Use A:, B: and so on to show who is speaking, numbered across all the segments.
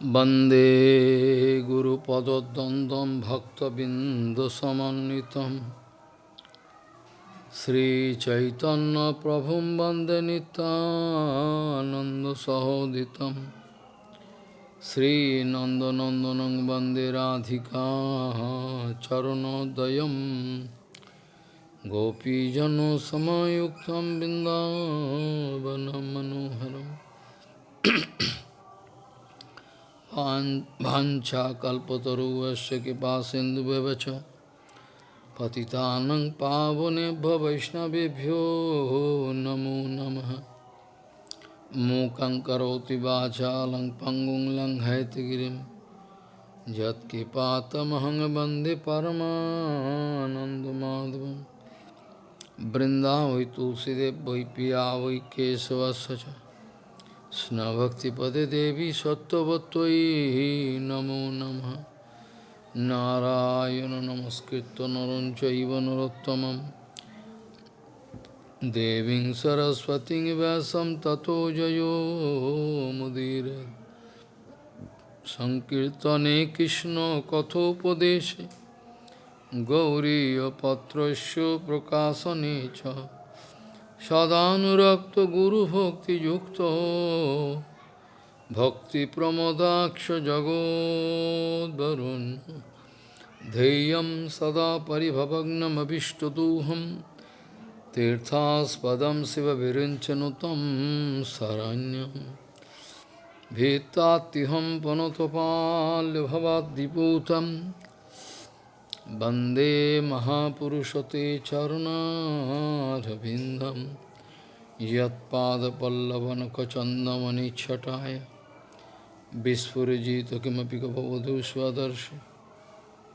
A: वन्दे गुरुपदद्वन्द्वं भक्तबिन्दुसमन्वितं श्रीचैतन्यप्रभुं वन्दे नितानन्दसहोदितं श्रीनन्दनन्दनं वन्दे राधिका चरणोदयं गोपीजनसमयुक्तं बिन्दावनं मनोहरम् वाञ्छाकल्पतरुवस्य कृपा सिन्धुव्यवच पतितानं पावनेभ्य वैष्णवेभ्यो नमो नमः मूकं करोति वाचालं पङ्गुं लङ्घयतगिरिं यत्कृपातमहं वन्दे परमानन्दमाधवं बृन्दावै तुलसीदेव वै पिया वै केशवस्य স্নভক্তিপদে দেবী সত্যবত্যই নমো নম। নারায়ণ নমস্কৃত নরঞ্চব নরোত্তম দেবী সরস্বতী ব্যাসম ততো জয় জয়োমুদীর সংকীর্তনে কৃষ্ণ কথোপদেশে। গৌরীপত্র প্রকাশনে চ। Patrasya Prakasane सदानुरक्त गुरु भक्ति युक्त भक्ति प्रमदाक्ष जगोदरुन् धैर्य सदा परिभवग्नमभिष्टदूहं तीर्थास्पदं शिवविरिञ्चनुतं शरण्यं भीत्तात्तिहं पुनतपाल्यभवाद्दिपूतम् वन्दे महापुरुषते चरुणारविन्दं यत्पादपल्लवनखचन्दमनिच्छटाय विस्फुरजित किमपि कपवधू स्वदर्श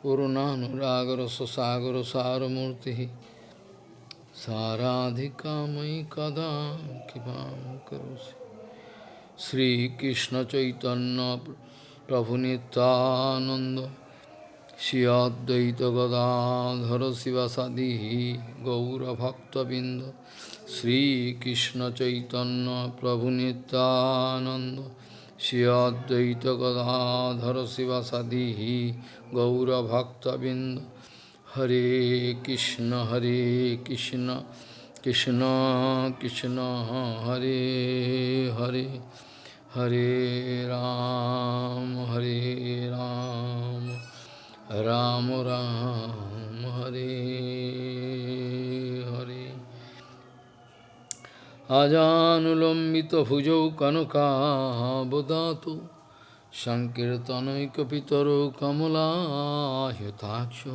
A: पूर्णानुरागरससागरसारमूर्तिः साराधिका मयि कदा किमां करोषि Sri Krishna Chaitanya प्रभुनितानन्द Shri Advaita Gadadhara Sivasadi Gaura Bhakta Binda Sri Krishna Chaitanya Prabhu Nityananda Shri Advaita Gadadhara Sivasadi Gaura Bhakta Binda Hare Krishna Hare Krishna Krishna Krishna Hare Hare Hare Ram Hare Ram Ram Ram Hare Hare আজানুলম্বিত ভুজৌ কনকাবদাত সংকীর্তনৈকিতর কমলাহ্যুতাক্ষ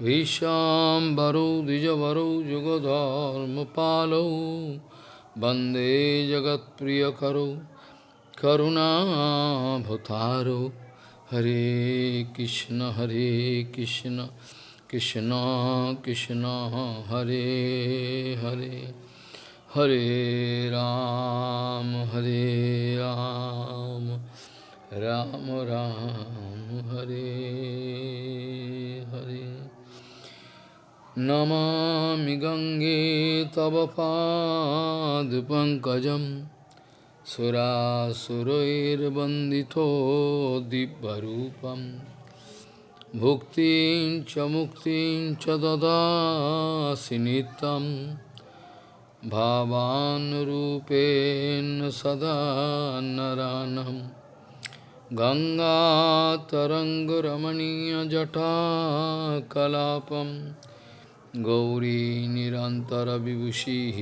A: ভীষাম্বরৌ দ্বিজবরৌ যুগধর্মপালৌ বন্দে জগৎপ্রিয়করৌ করুণাভতারৌ Hare Krishna, Hare Krishna, Krishna Krishna, Hare Hare, Hare Ram, Hare Ram, Ram Ram, Hare Hare. Namami Gange Tava Pad Pankajam सुरासुरैर्वन्दितो दिव्यरूपं भुक्तिं च मुक्तिं च ददासि नित्यं भावानुरूपेण सदा नरानं गङ्गातरङ्गरमणीयजटाकलापं Gauri निरन्तरविभूषिः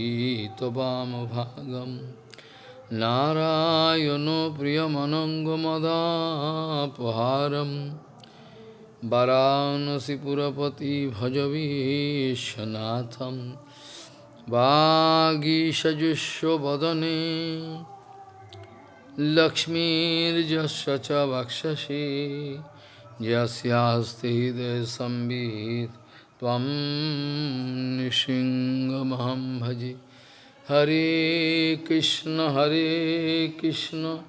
A: त्ववामभागम् Varanasi Purapati Bhajavishanatham Vagishajusho Vadane Lakshmir Jasya Vakshashi Jasyasti Desambit Tvam Nishingamaham Bhaji Hare Krishna, Hare Krishna,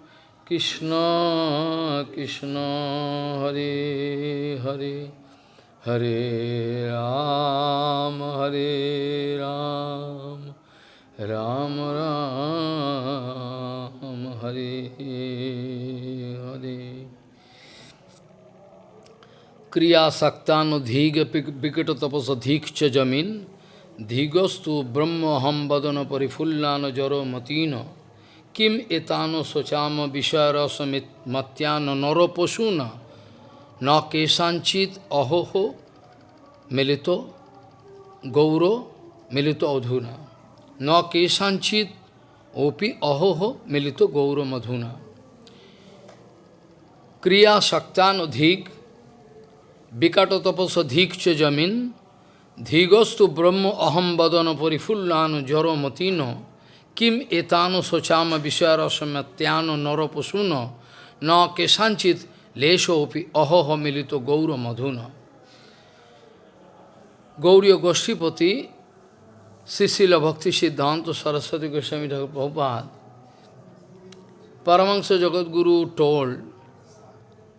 A: Krishna Krishna, Hare Hare, Hare Ram, Hare Ram, Ram Ram, Hare Hare. Kriya Saktan Udhiga Vikata Tapas Adhikcha Jamin जमीन धीगस्तु ब्रह्म हम वदन परिफुल्लान जरो मतीन किम एतानो शोचाम विषय रस मत्यान नरो पशु न न केशांचित अहोहो मिलितो गौरो मिलितो अधुना न केशांचित ओपि अहोहो मिलितो गौर मधुना क्रिया शक्तान अधिक विकट तपस धिक च जमीन ধীগস্তু ব্রহ্ম অহম বদন পরিফুল্লানু জড়মতীন কিম এতানু সচাম শোচাম নর পশুন ন কেশাঞ্চিত লেশোপি অহহ মিলিত গৌর মধুন গৌরীয় গোষ্ঠীপতি শিশিল ভক্তি সিদ্ধান্ত সরস্বতী গোস্বামী ঠাকুর প্রভুপাত পরমাংশ Jagadguru told,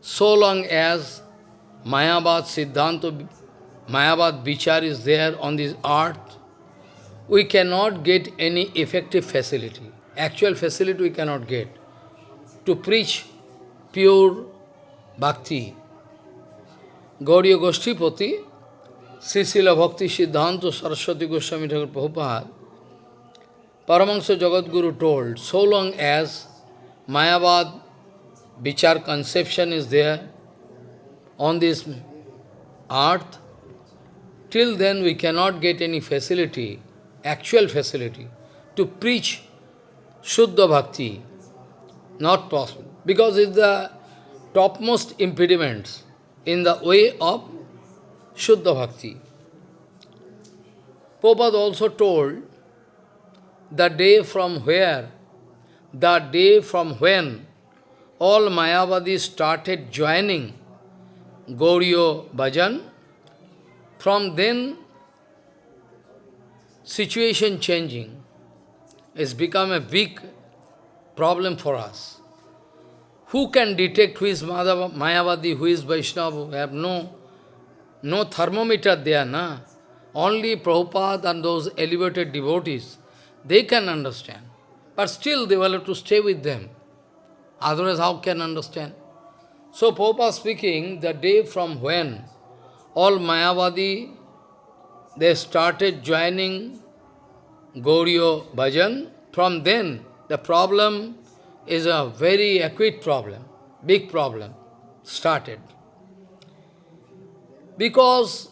A: so long as Mayavad siddhanta Mayavad Vichar is there on this earth, we cannot get any effective facility. Actual facility we cannot get to preach pure bhakti. Gauriya Goshtipati, Srisila Bhakti Siddhanta Saraswati Goswami Thakur Prabhupada, Paramahansa Jagadguru told, so long as Mayavad Vichar conception is there on this earth, till then we cannot get any facility, actual facility, to preach Shuddha Bhakti. Not possible. Because it's the topmost impediments in the way of Shuddha Bhakti. Prabhupada also told the day from where, the day from when all Mayavadis started joining Gauriyo Bhajan, from then situation changing. has become a big problem for us. Who can detect who is Mayavadi, who is Vaishnava? We have no no thermometer there, na? Only Prabhupada and those elevated devotees, they can understand. But still they will have to stay with them. Otherwise, how can understand? So Prabhupada speaking, the day from when all Mayavadi, they started joining Gauriyo Bhajan, from then the problem is a very acute problem, big problem, started. Because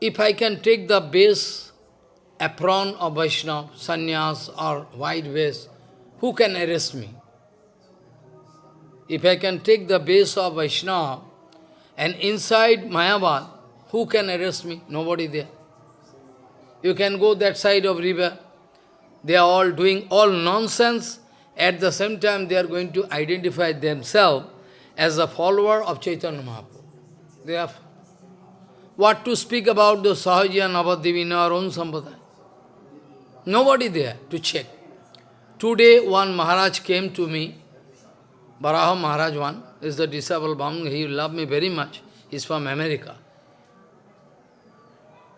A: if I can take the base apron of Vaishnava, sannyas or white vest, who can arrest me? If I can take the base of Vaishnava and inside Mayavad, who can arrest me? Nobody there. You can go that side of river. They are all doing all nonsense. At the same time, they are going to identify themselves as a follower of Chaitanya Mahaprabhu. They are what to speak about the Sahaja in our own Sampradaya? Nobody there to check. Today one Maharaj came to me, Baraha Maharaj one, is the disciple Bam, he loved me very much. He's from America.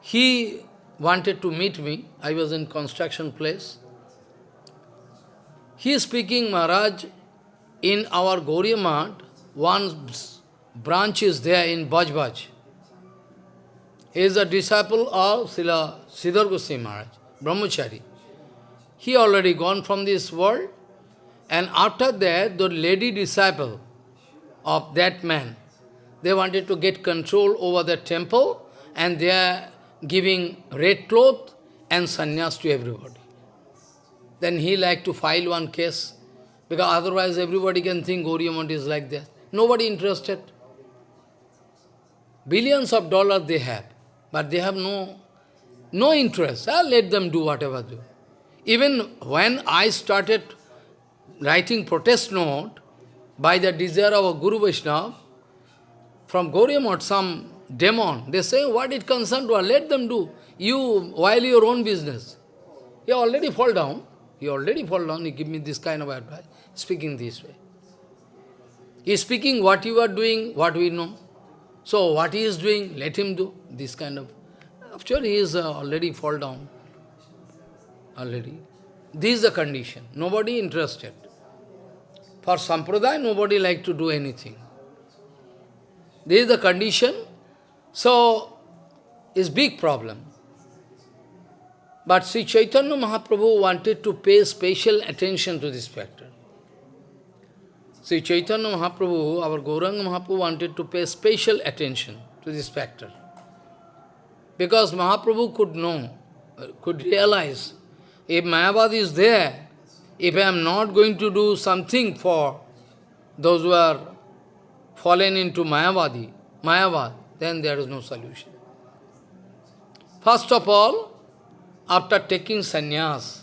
A: He wanted to meet me. I was in construction place. He is speaking, Maharaj, in our Gauriya one branch is there in Bajbaj. He is a disciple of Srila Sridhar Goswami Maharaj, Brahmachari. He already gone from this world, and after that, the lady disciple of that man, they wanted to get control over the temple, and they are giving red cloth and sannyas to everybody. Then he like to file one case, because otherwise everybody can think Gauriya is like that. Nobody interested. Billions of dollars they have but they have no, no interest. I'll let them do whatever do. Even when I started writing protest note, by the desire of a Guru Vaishnava, from Gauriamat, some demon, they say, what it concerned to let them do. You, while your own business. He already fall down. He already fall down. He give me this kind of advice, speaking this way. He is speaking what you are doing, what we know. So what he is doing, let him do this kind of... Actually, he is uh, already fall down. Already. This is the condition. Nobody interested. For Sampradaya, nobody like to do anything. This is the condition. So, it's big problem. But Sri Chaitanya Mahaprabhu wanted to pay special attention to this factor. Sri Chaitanya Mahaprabhu, our Gauranga Mahaprabhu wanted to pay special attention to this factor. Because Mahaprabhu could know, could realize, if Mayavad is there, if I am not going to do something for those who are fallen into Mayavadi, Mayavad, then there is no solution. First of all, after taking sannyas,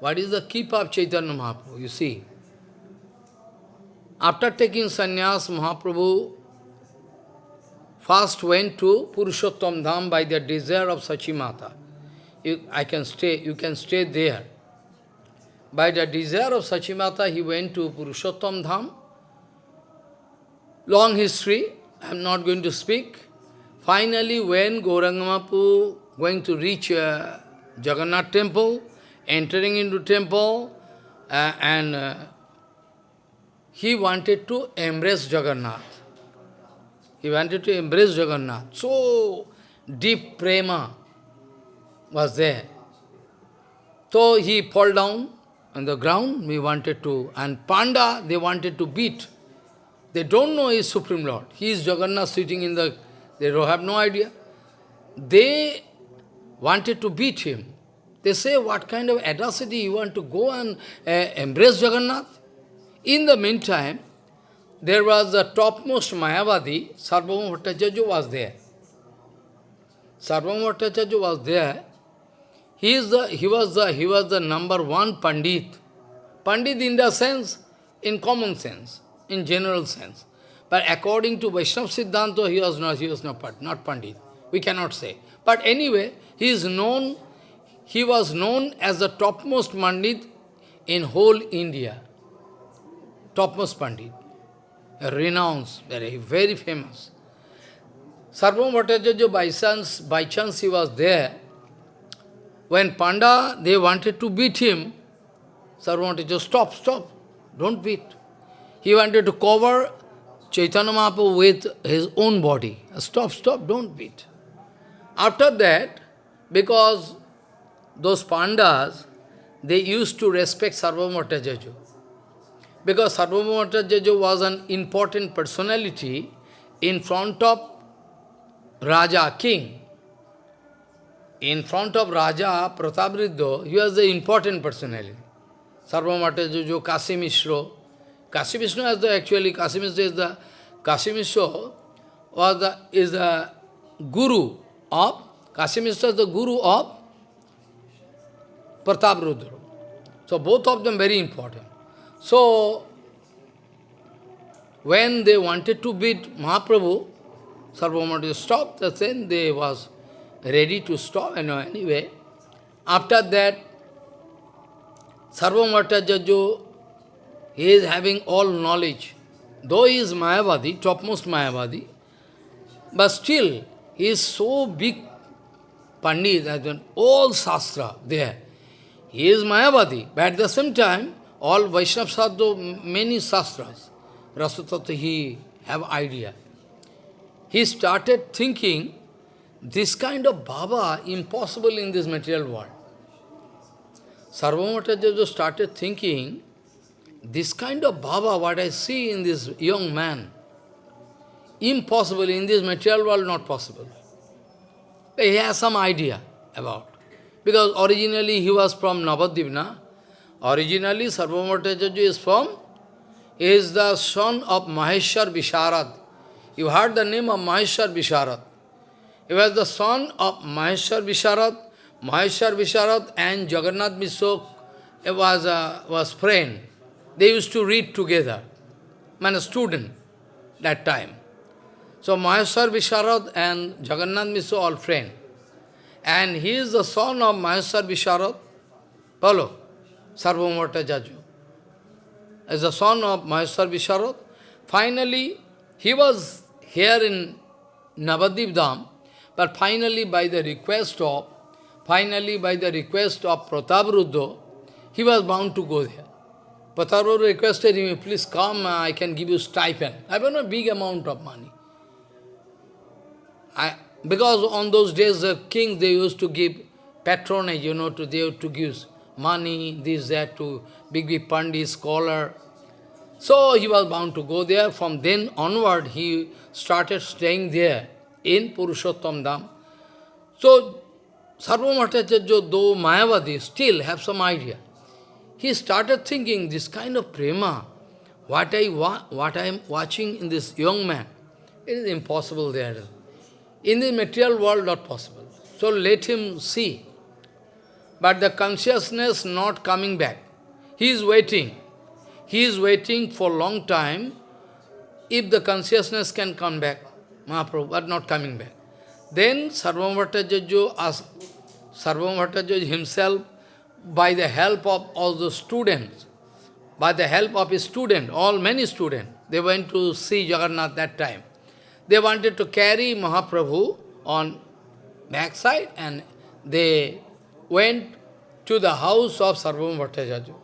A: what is the keep of Chaitanya Mahaprabhu? You see, after taking sannyas, Mahaprabhu first went to Purushottam Dham by the desire of Sachimata. You, I can stay, you can stay there. By the desire of Sachimata, he went to Purushottam Dham. Long history, I am not going to speak. Finally, when Gaurangamapu going to reach uh, Jagannath temple, entering into temple, uh, and uh, he wanted to embrace Jagannath. He wanted to embrace Jagannath. So deep prema was there. So he fall down on the ground, we wanted to, and Panda, they wanted to beat. They don't know he is Supreme Lord. He is Jagannath sitting in the, they don't have no idea. They wanted to beat him. They say, what kind of audacity you want to go and uh, embrace Jagannath? In the meantime, there was the topmost Mayavadi, Sarvabhauma Bhattacharya was there. Sarvabhauma Bhattacharya was there. He, is the, he, was the, he was the number one Pandit. Pandit in the sense, in common sense, in general sense. But according to Vaishnava Siddhanta, he was not, he was not, not Pandit. We cannot say. But anyway, he is known, he was known as the topmost Pandit in whole India. Topmost Pandit. Renounced, very, very famous. Sarvam Bhattacharya, by chance, by chance he was there. When Panda, they wanted to beat him, Sarvam Bhattacharya, stop, stop, don't beat. He wanted to cover Chaitanya Mahaprabhu with his own body. Stop, stop, don't beat. After that, because those pandas, they used to respect Sarvabhauma Because Sarvabhauma was an important personality in front of Raja, king. In front of Raja Pratapriddha, he was the important personality. Sarvabhauma Kasi Mishra. Kasi Mishra is the, actually, Kasi Mishra is the, Kasi Mishra was the, is the guru of, Kasim is the guru of Pratap Rudra. So both of them very important. So, when they wanted to beat Mahaprabhu, Sarvamati stopped, then they was ready to stop. And anyway, after that, Sarvamata he is having all knowledge. Though he is Mayavadi, topmost Mayavadi, but still he is so big Pandit, has all Shastra there. He is Mayavadi, but at the same time, all Vaishnava Sadhu, many Shastras, Rasatattva, he have idea. He started thinking, this kind of Baba impossible in this material world. Sarvamatajaja started thinking, this kind of Baba, what I see in this young man, Impossible. In this material world, not possible. He has some idea about. Because originally he was from Navadvipa. Originally Sarvamatachaja is from, is the son of Maheshwar Visharad. You heard the name of Maheshwar Visharad. He was the son of Maheshwar Visharad. Maheshwar Visharad and Jagannath Mishra was, uh, was friend. They used to read together. Man, a student that time. So Maheshwar Visharad and Jagannath Mishra all friend. And he is the son of Maheshwar Visharad. Follow? Sarvamata Jaju. As the son of Maheshwar Visharad. Finally, he was here in Navadvip Dham, but finally by the request of, finally by the request of Pratapruddo, he was bound to go there. Pratapruddo requested him, please come, I can give you stipend. I have a big amount of money. I, because on those days the king they used to give patronage, you know, to they used to give money, this, that, to big, big pandit, scholar. So he was bound to go there. From then onward, he started staying there in Purushottam Dham. So, Sarvabhauma Bhattacharya, though Mayavadi, still have some idea. He started thinking, this kind of prema, what I, what I am watching in this young man, it is impossible there. In the material world, not possible. So let him see. But the consciousness not coming back. He is waiting. He is waiting for long time if the consciousness can come back. Mahaprabhu, not coming back. Then Sarvabhauma Bhattacharya asked, Sarvabhauma himself, by the help of all the students, by the help of his student, all many students, they went to see Jagannath that time. They wanted to carry Mahaprabhu on backside and they went to the house of Sarvabhauma Bhattacharya.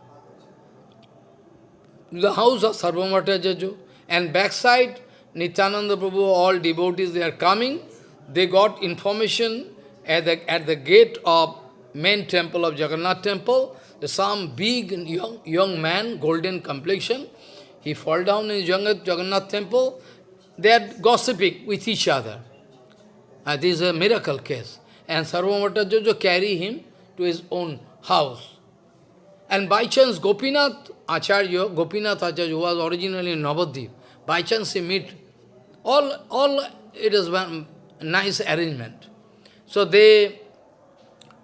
A: The house of Sarvabhauma Bhattacharya and backside Nityananda Prabhu, all devotees, they are coming. They got information at the, at the gate of main temple of Jagannath temple. Some big young, young man, golden complexion, he fall down in Jagannath temple. They are gossiping with each other. Uh, this is a miracle case. And Sarvabhauma Bhattacharya carry him to his own house. And by chance, Gopinath Acharya, Gopinath Acharya was originally in Navadvip. By chance he meet, all, all it is one nice arrangement. So they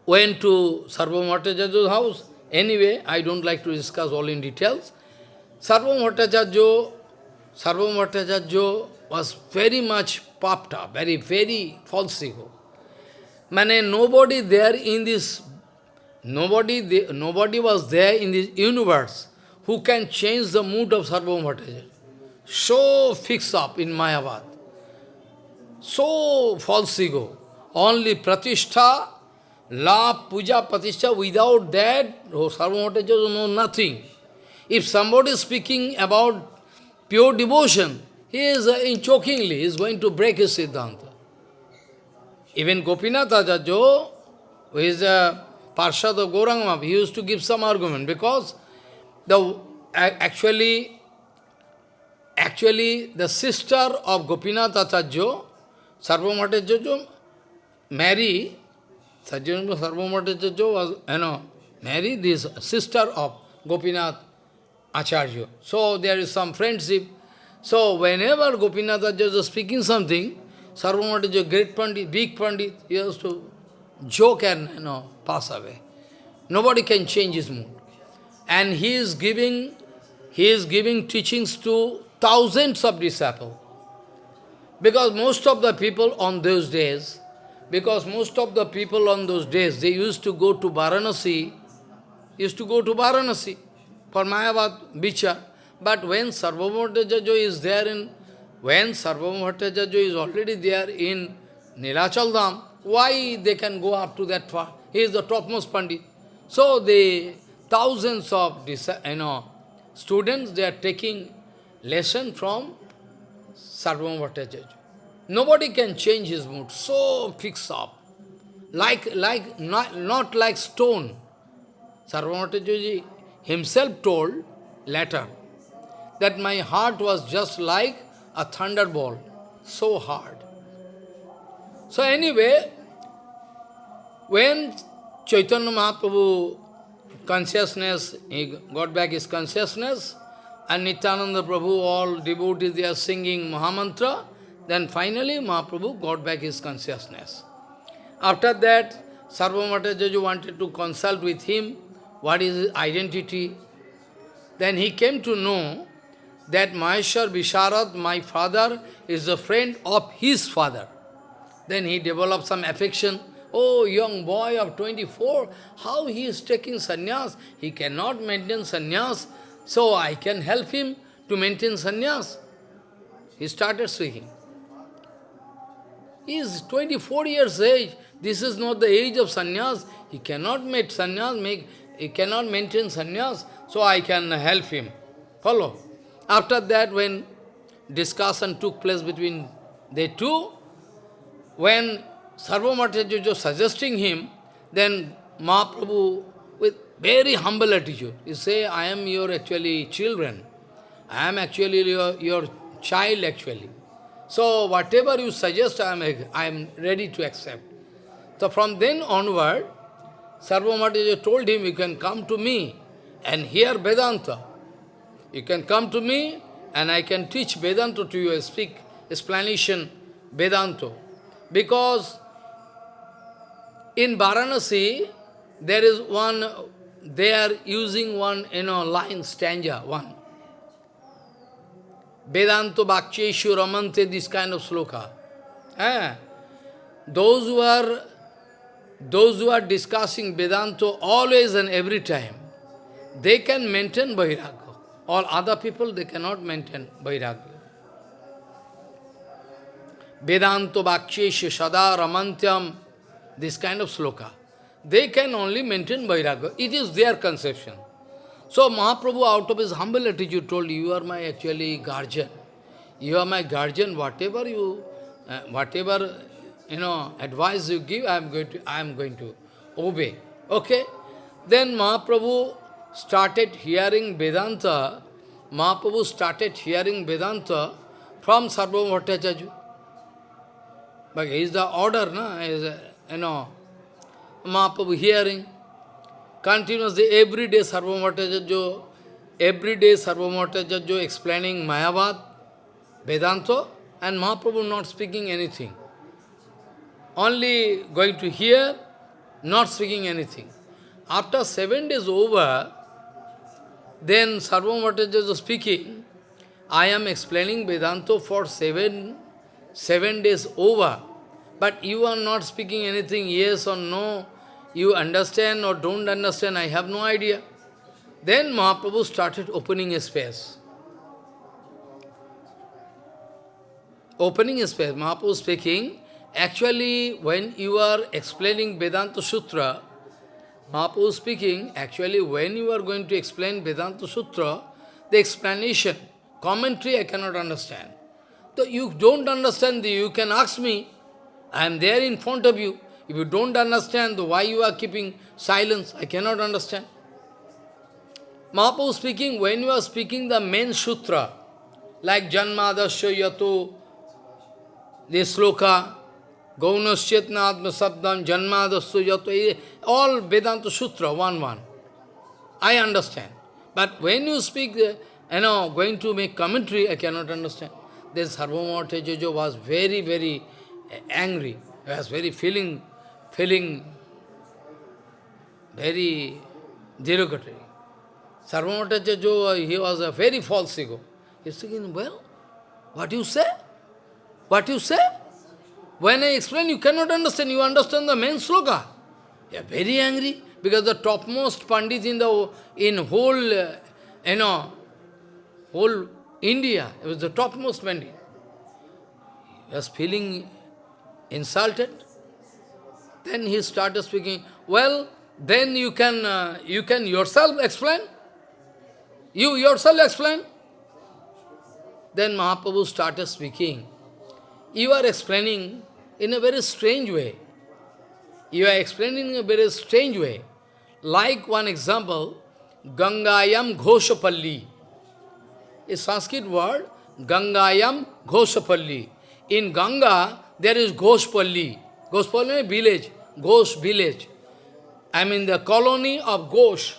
A: went to Bhattacharya's house. Anyway, I don't like to discuss all in details. Sarvabhauma Bhattacharya was very much popped up, very, very false ego. Mane, nobody there in this, nobody, nobody was there in this universe who can change the mood of Bhattacharya. So fixed up in Mayavad. So false ego. Only pratishtha, love, puja, pratishtha, without that, oh, Bhattacharya know nothing. If somebody is speaking about pure devotion, he is uh, in chokingly, he is going to break his Siddhanta. Even Gopinath Acharya, who is a Parshad of Gauranga, he used to give some argument because the actually actually the sister of Gopinath Acharya, Bhattacharya, Mary, Sarvabhauma Bhattacharya was, you know, Mary, this sister of Gopinath Acharya. So there is some friendship. So whenever Gopinath Acharya is speaking something, Sarvabhauma is a great Pandit, big Pandit, he has to joke and you know, pass away. Nobody can change his mood. And he is giving, he is giving teachings to thousands of disciples. Because most of the people on those days, because most of the people on those days, they used to go to Varanasi, used to go to Varanasi for Mayavad, Bichar. But when Sarvabhauma is there in, when Sarvabhauma is already there in Nilachal Dham, why they can go up to that far? He is the topmost Pandit. So the thousands of you know, students, they are taking lesson from Sarvam Sarvabhauma Nobody can change his mood, so fixed up. Like, like, not, not like stone. Sarvam Sarvabhauma himself told later that my heart was just like a thunderbolt, so hard. So anyway, when Chaitanya Mahaprabhu consciousness, he got back his consciousness, and Nityananda Prabhu, all devotees, they are singing Mahamantra, then finally Mahaprabhu got back his consciousness. After that, Sarvamata wanted to consult with him, what is his identity. Then he came to know that Maheshwar Visharad, my father, is a friend of his father. Then he developed some affection. Oh, young boy of 24, how he is taking sannyas? He cannot maintain sannyas, so I can help him to maintain sannyas. He started speaking. He is 24 years age. This is not the age of sannyas. He cannot make sannyas, make, he cannot maintain sannyas, so I can help him. Follow? After that, when discussion took place between they two, when Sarvamatajajo suggesting him, then Mahaprabhu, with very humble attitude, You say, I am your actually children. I am actually your, your child actually. So whatever you suggest, I am, I am ready to accept. So from then onward, Sarvamataja told him, you can come to me and hear Vedanta. You can come to me and I can teach Vedanta to you, speak explanation Vedanta. Because in Varanasi, there is one, they are using one, you know, line, stanza, one. Vedanta Bhakcheshu Ramante, this kind of sloka. Eh? Those who are those who are discussing Vedanta always and every time, they can maintain Vairagya. All other people, they cannot maintain Vairagya. Vedanta Bhakcheshu Sada Ramantyam, this kind of sloka. They can only maintain Vairagya. It is their conception. So Mahaprabhu out of his humble attitude told, you are my actually guardian. You are my guardian, whatever you, uh, whatever, you know, advice you give, I am going to, I am going to obey. Okay? Then Mahaprabhu started hearing Vedanta, Mahaprabhu started hearing Vedanta from Sarvabhauma Bhattacharya. But he is the order, no? Is, you know, Mahaprabhu hearing continuously every day Sarvamatajajo, every day Sarvamatajajo explaining Mayavad, Vedanta, and Mahaprabhu not speaking anything. Only going to hear, not speaking anything. After seven days over, then Sarvamatajajo speaking, I am explaining Vedanta for seven, seven days over, but you are not speaking anything, yes or no, you understand or don't understand, I have no idea. Then Mahaprabhu started opening a space. Opening a space, Mahaprabhu speaking, actually when you are explaining Vedanta Sutra, Mahaprabhu speaking, actually when you are going to explain Vedanta Sutra, the explanation, commentary I cannot understand. So you don't understand, you can ask me, I am there in front of you. If you don't understand why you are keeping silence, I cannot understand. Mahaprabhu speaking, when you are speaking the main sutra, like Janma Janmadasya Yato, this sloka, Gaunasyatna Atma Sabdam, Janmadasya Yato, eh, all Vedanta Sutra, one one. I understand. But when you speak, eh, you know, going to make commentary, I cannot understand. This Sarvamata Jojo was very, very eh, angry. He was very feeling feeling very derogatory. Sarvamatachajo, he was a very false ego. He's thinking, well, what you say? What you say? When I explain, you cannot understand. You understand the main sloka. You are very angry because the topmost pandit in the in whole, uh, you know, whole India, it was the topmost pandit. He was feeling insulted. Then he started speaking, well, then you can, uh, you can yourself explain. You yourself explain. Then Mahaprabhu started speaking. You are explaining in a very strange way. You are explaining in a very strange way. Like one example, Gangayam Ghoshapalli. A Sanskrit word, Gangayam Ghoshapalli. In Ganga, there is Ghoshpalli. Ghoshpalli village. Ghosh village. I mean the colony of Ghosh,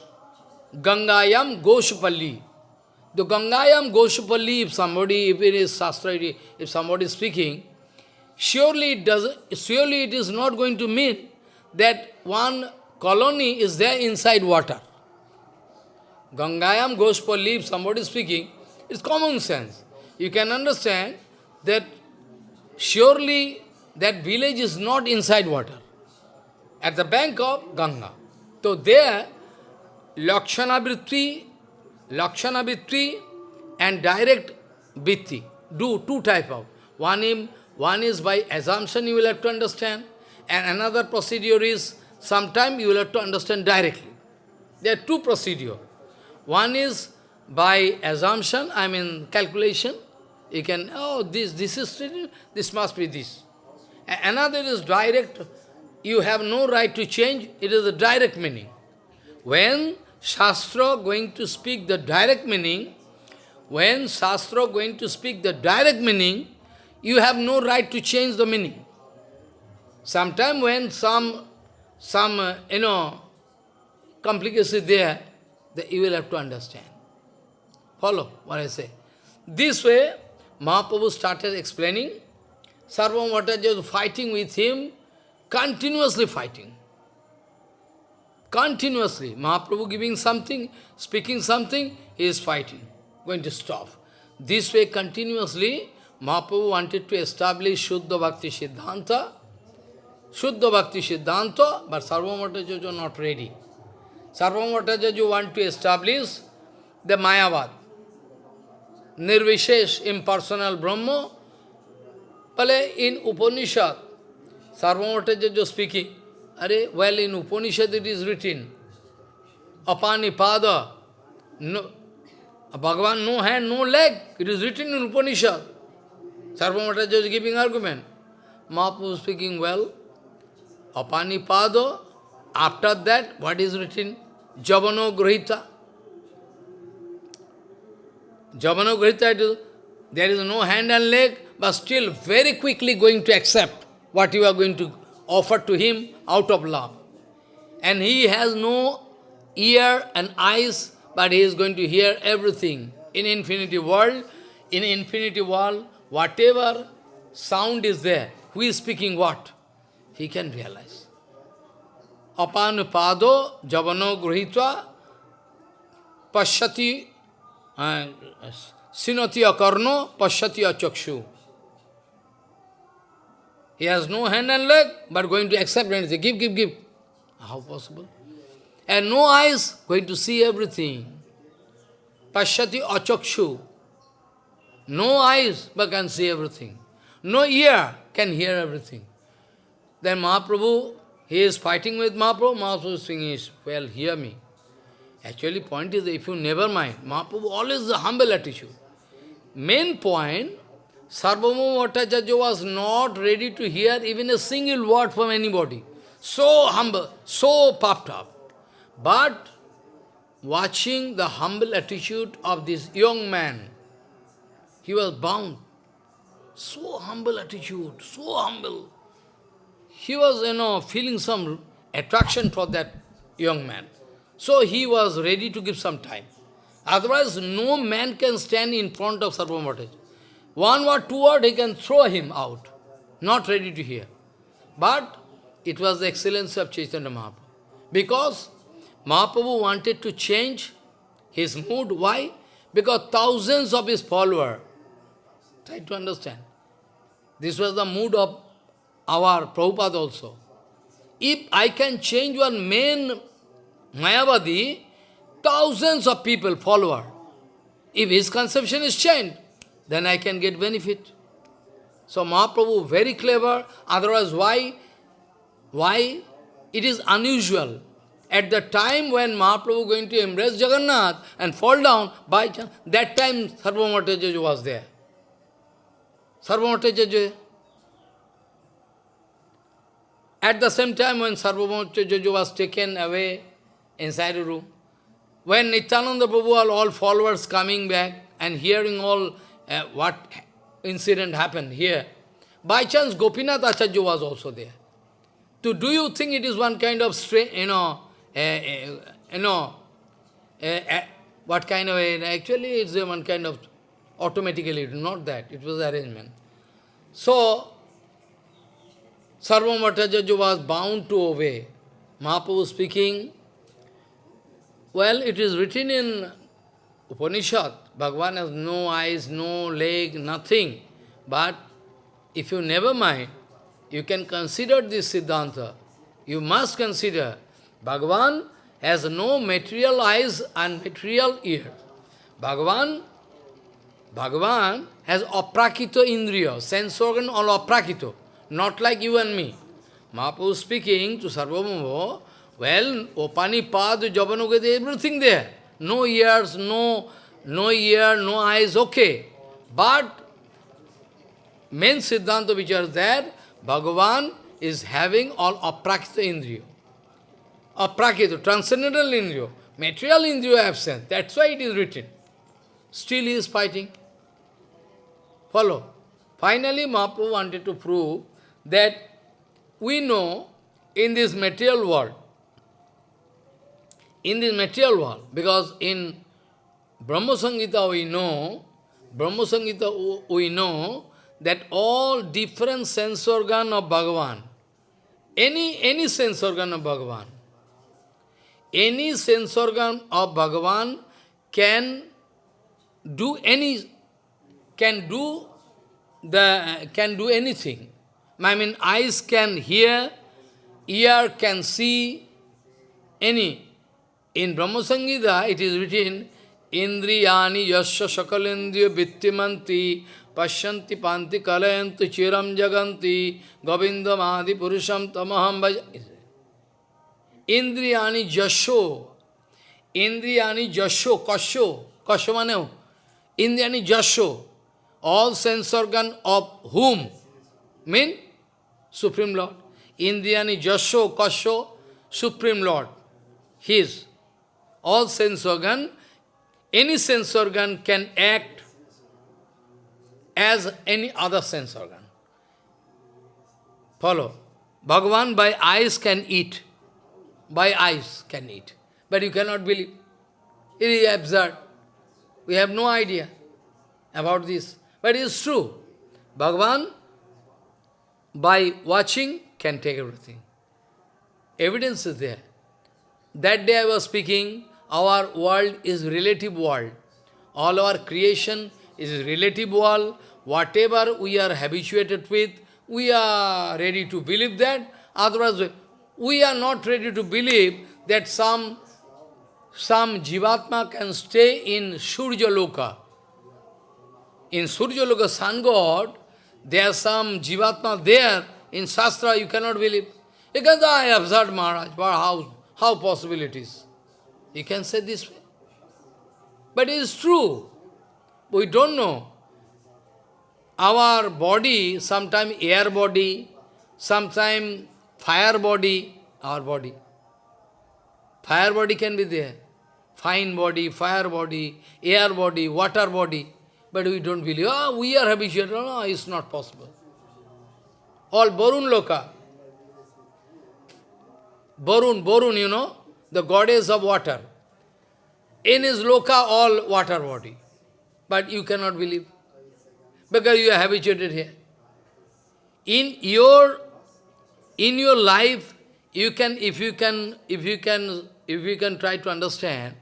A: Gangayam Goshpalli. The Gangayam Goshpalli, if somebody, if it is Shastra, if somebody is speaking, surely it, does, surely it is not going to mean that one colony is there inside water. Gangayam Goshpalli, if somebody is speaking, it's common sense. You can understand that surely that village is not inside water at the bank of Ganga. So there, Lakshana Vritti, Lakshana Vritti and direct Vritti, do two type of. One, in, one is by assumption you will have to understand, and another procedure is, sometime you will have to understand directly. There are two procedure. One is by assumption, I mean calculation, you can, oh, this, this is, this must be this. Another is direct, you have no right to change, it is a direct meaning. When Shastra going to speak the direct meaning, when Shastra going to speak the direct meaning, you have no right to change the meaning. Sometime when some, some uh, you know, complication there, that you will have to understand. Follow what I say. This way, Mahaprabhu started explaining. Sarvam Bhattacharya was fighting with him, continuously fighting. Continuously. Mahaprabhu giving something, speaking something, he is fighting, going to stop. This way, continuously, Mahaprabhu wanted to establish Shuddha Bhakti Siddhanta, Shuddha Bhakti Siddhanta, but Sarvam Bhattacharya was not ready. Sarvam Bhattacharya want to establish the Mayavad, Nirvishesh, impersonal Brahma. Pale in Upanishad, Sarvam Bhattacharya speaking, Are, well, in Upanishad it is written, Apani Pada, no, Bhagavan no hand, no leg. It is written in Upanishad. Sarvam Bhattacharya is giving argument. Mahaprabhu speaking, well, Apani Pada, after that, what is written? Javano Grahita. Javano Grahita, there is no hand and leg, but still very quickly going to accept what you are going to offer to him out of love. And he has no ear and eyes, but he is going to hear everything. In infinity world, in infinity world, whatever sound is there, who is speaking what, he can realize. Apanupado javano gruhitva pashyati uh, sinati akarno pashyati achakshu. He has no hand and leg, but going to accept anything. Give, give, give. How possible? And no eyes, going to see everything. Pashyati achakshu. No eyes, but can see everything. No ear, can hear everything. Then Mahaprabhu, he is fighting with Mahaprabhu, Mahaprabhu is saying, well, hear me. Actually, point is, if you never mind, Mahaprabhu always the humble attitude. Main point, Sarvabhauma Bhattacharya was not ready to hear even a single word from anybody. So humble, so puffed up. But watching the humble attitude of this young man, he was bound. So humble attitude, so humble. He was, you know, feeling some attraction for that young man. So he was ready to give some time. Otherwise, no man can stand in front of Sarvabhauma Bhattacharya. One word, two word, he can throw him out. Not ready to hear. But it was the excellence of Chaitanya Mahaprabhu. Because Mahaprabhu wanted to change his mood. Why? Because thousands of his followers, try to understand, this was the mood of our Prabhupada also. If I can change one main Mayavadi, thousands of people, follower. If his conception is changed, then I can get benefit. So Mahaprabhu very clever, otherwise why? Why? It is unusual. At the time when Mahaprabhu going to embrace Jagannath and fall down, by chance, that time Sarvamatajaja was there. Sarvamatajaja. At the same time when Sarvamatajaja was taken away inside a room, when Nityananda Prabhu, all followers coming back and hearing all uh, what incident happened here. By chance, Gopinath Acharya was also there. To do you think it is one kind of, you know, uh, uh, you know, uh, what kind of, actually it's one kind of automatically, not that, it was arrangement. So, Sarvam Bhattacharya was bound to obey. Mahaprabhu speaking, well, it is written in Upanishad, Bhagavan has no eyes, no leg, nothing. But if you never mind, you can consider this Siddhanta. You must consider Bhagavan has no material eyes and material ear. Bhagavan, Bhagavan has aprakito indriya, sense organ all aprakito, not like you and me. Mahaprabhu speaking to Sarvabhauma, well, Opani Pad, Javanugati, everything there. No ears, no no ear, no eyes, okay. But main Siddhanta which are there, Bhagavan is having all aprakita indriya. Aprakita, transcendental indriya. Material indriya absent. That's why it is written. Still he is fighting. Follow. Finally, Mahaprabhu wanted to prove that we know in this material world, in this material world, because in Brahma Samhita we know, Brahma Samhita we know that all different sense organ of Bhagavan, any, any sense organ of Bhagavan, any sense organ of Bhagavan can do any, can do the, can do anything. I mean, eyes can hear, ear can see, any. In Brahma Samhita, it is written, Indriyani yasya sakalendriya vittimanti pasyanti panti kalayanti chiram jaganti govindamadi purusham tamaham. Indriyani jasho. Indriyani jasho, kasho. Kasho maneo. Indriyani jasho. All sense organ of whom? Mean Supreme Lord. Indriyani jasho, kasho, Supreme Lord. His. All sense organ any sense organ can act as any other sense organ. Follow. Bhagavan by eyes can eat. By eyes can eat. But you cannot believe. It is absurd. We have no idea about this. But it is true. Bhagavan, by watching, can take everything. Evidence is there. That day I was speaking, our world is relative world. All our creation is relative world. Whatever we are habituated with, we are ready to believe that. Otherwise, we are not ready to believe that some, some Jivatma can stay in Surya Loka. In Surya Loka, sun god, there are some Jivatma there. In Shastra, you cannot believe. Because I observed Maharaj, but how, how possible it is? You can say this way. But it is true. We don't know. Our body, sometime air body, sometime fire body, our body. Fire body can be there. Fine body, fire body, air body, water body. But we don't believe, oh, we are habituated. No, no, it's not possible. All Barun Loka. Barun, Barun, you know, the goddess of water. In his loka, all water body. But you cannot believe. Because you are habituated here. In your in your life, you can if you can if you can if you can try to understand,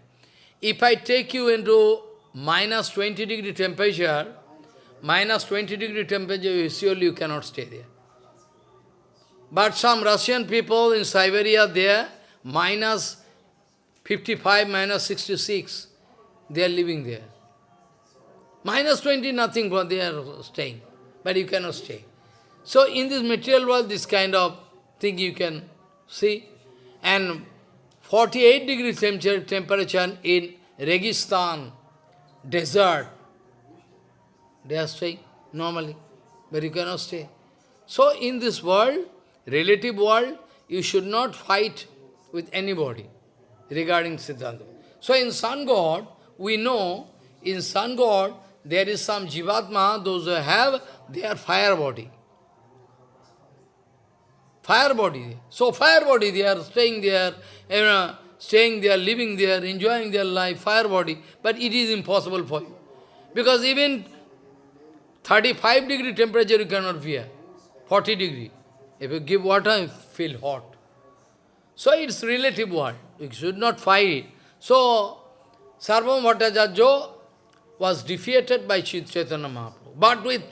A: if I take you into minus 20 degree temperature, minus 20 degree temperature, you surely you cannot stay there. But some Russian people in Siberia there, minus 55 minus 66, they are living there. Minus 20, nothing, but they are staying. But you cannot stay. So in this material world, this kind of thing you can see. And 48 degree temperature in Registan, desert, they are staying normally, but you cannot stay. So in this world, relative world, you should not fight with anybody regarding Siddhanta. So in Sun God, we know, in Sun God, there is some Jivatma, those who have their fire body. Fire body. So fire body, they are staying there, you know, staying there, living there, enjoying their life, fire body. But it is impossible for you. Because even 35 degree temperature you cannot bear. 40 degree. If you give water, you feel hot. So it's relative world. You should not fight. So, Sarvabhauma Bhattacharya was defeated by Chaitanya Mahaprabhu, but with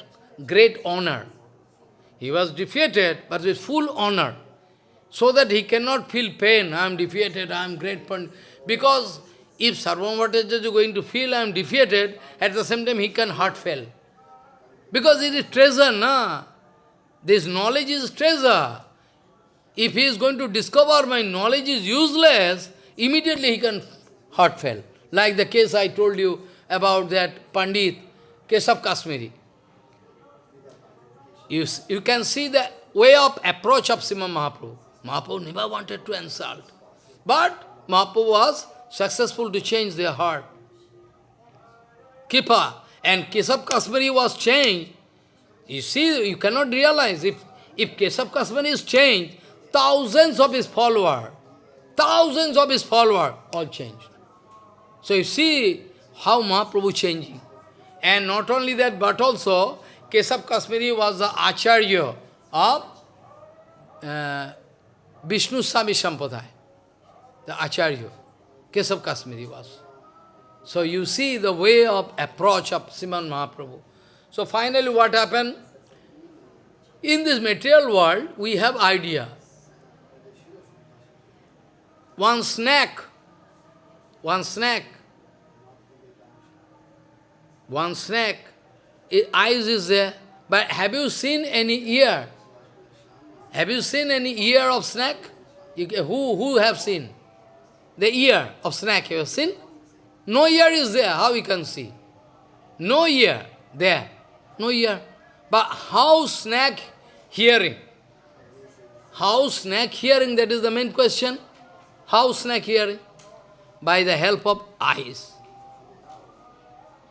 A: great honor. He was defeated, but with full honor, so that he cannot feel pain, I am defeated, I am great. Because if Sarvabhauma Bhattacharya is going to feel I am defeated, at the same time he can heart fail. Because it is treasure, na? This knowledge is treasure. If he is going to discover my knowledge is useless, immediately he can heart fail. Like the case I told you about that Pandit, Keshav Kashmiri. You, you can see the way of approach of Sriman Mahaprabhu. Mahaprabhu never wanted to insult. But Mahaprabhu was successful to change their heart. Kipa and Keshav Kashmiri was changed. You see, you cannot realize if, if Keshav Kashmiri is changed, thousands of his followers, thousands of his followers all changed. So you see how Mahaprabhu changing. And not only that, but also Keshav Kashmiri was the Acharya of uh, Vishnu Swami Sampradaya, the Acharya. Keshav Kashmiri was. So you see the way of approach of Sriman Mahaprabhu. So finally what happened? In this material world, we have idea. One snack, one snack, one snack, eyes is there, but have you seen any ear? Have you seen any ear of snake? You, who, who have seen? The ear of snake, you have seen? No ear is there, how we can see? No ear there, no ear. But how snake hearing? How snake hearing, that is the main question. How snake hearing? By the help of eyes.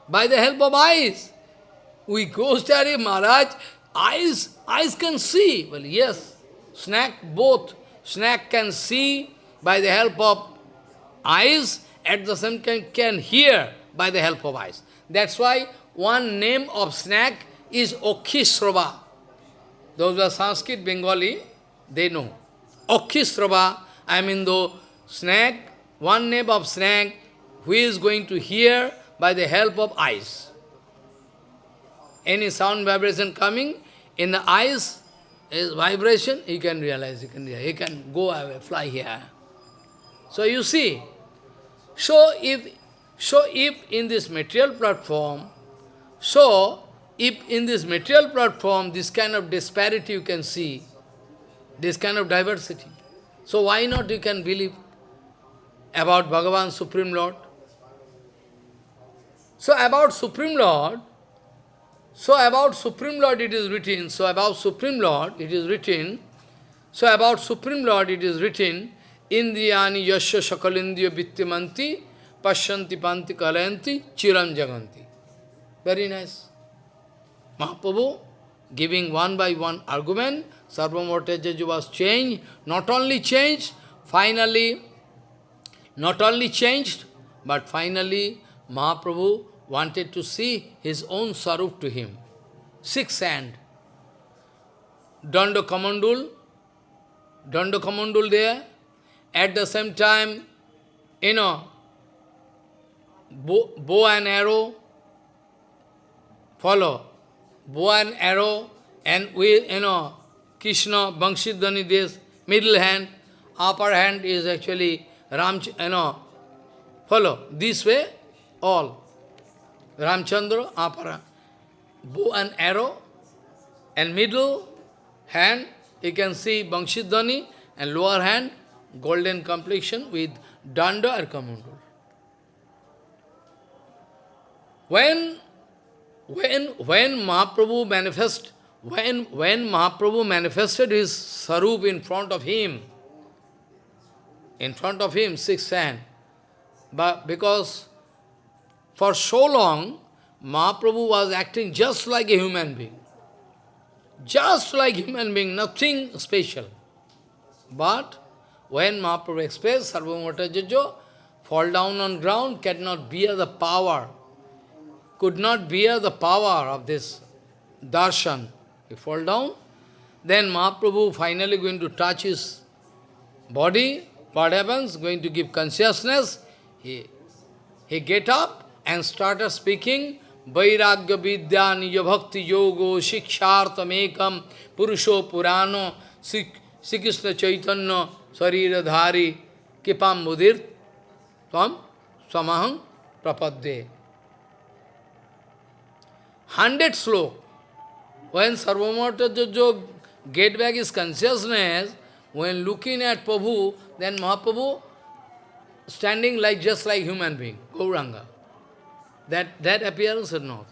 A: By the help of eyes. We go study Maharaj, eyes, eyes can see. Well, yes, snake both. Snake can see by the help of eyes, at the same time can hear by the help of eyes. That's why one name of snake is Okhisrava. Those are Sanskrit, Bengali, they know. Okhisrava, I mean the snake, one name of snake, who is going to hear by the help of eyes. Any sound vibration coming, in the eyes is vibration, he can realize, he can, he can go away, fly here. So you see, so if, so if in this material platform, so if in this material platform, this kind of disparity you can see, this kind of diversity, so why not you can believe about Bhagavan Supreme Lord? So about Supreme Lord, so about Supreme Lord it is written, so about Supreme Lord it is written, so about Supreme Lord it is written, Indriyani yasya sakalindriya vittimanti pasyanti panti kalayanti chiram jaganti. Very nice. Mahaprabhu giving one by one argument, Sarvabhauma Bhattacharya was changed, not only changed, finally, not only changed, but finally Mahaprabhu wanted to see his own sarup to him. Six hand. Danda Kamandul, Danda Kamandul there. At the same time, you know, bow, bow and arrow, follow. Bow and arrow, and we, you know, Krishna, Bangshidhani, this middle hand, upper hand is actually Ram, you eh, know, follow. This way, all. Ramchandra, Apara, bow and arrow, and middle hand, you can see Bangshidhani, and lower hand, golden complexion with danda or kamandal. When, when, when Mahaprabhu manifest, when, when Mahaprabhu manifested his sarup in front of him, in front of him, six hand, but because for so long, Mahaprabhu was acting just like a human being. Just like human being, nothing special. But when Mahaprabhu expressed, Sarvabhauma Bhattacharya, fall down on ground, cannot bear the power, could not bear the power of this darshan. He fall down, then Mahaprabhu finally going to touch his body. What happens? Going to give consciousness. He, he get up, and started speaking Vairagya Vidya Nija Bhakti Yogo Shikshartamekam Purusho Purano Sri Krishna Chaitanya Sarira Dhari Kipam Mudir Tvam Samaham Prapadde. Hundred slow. When Sarvamata Jojo get back his consciousness, when looking at Prabhu, then Mahaprabhu standing like just like human being, Gauranga. That, that appearance is not.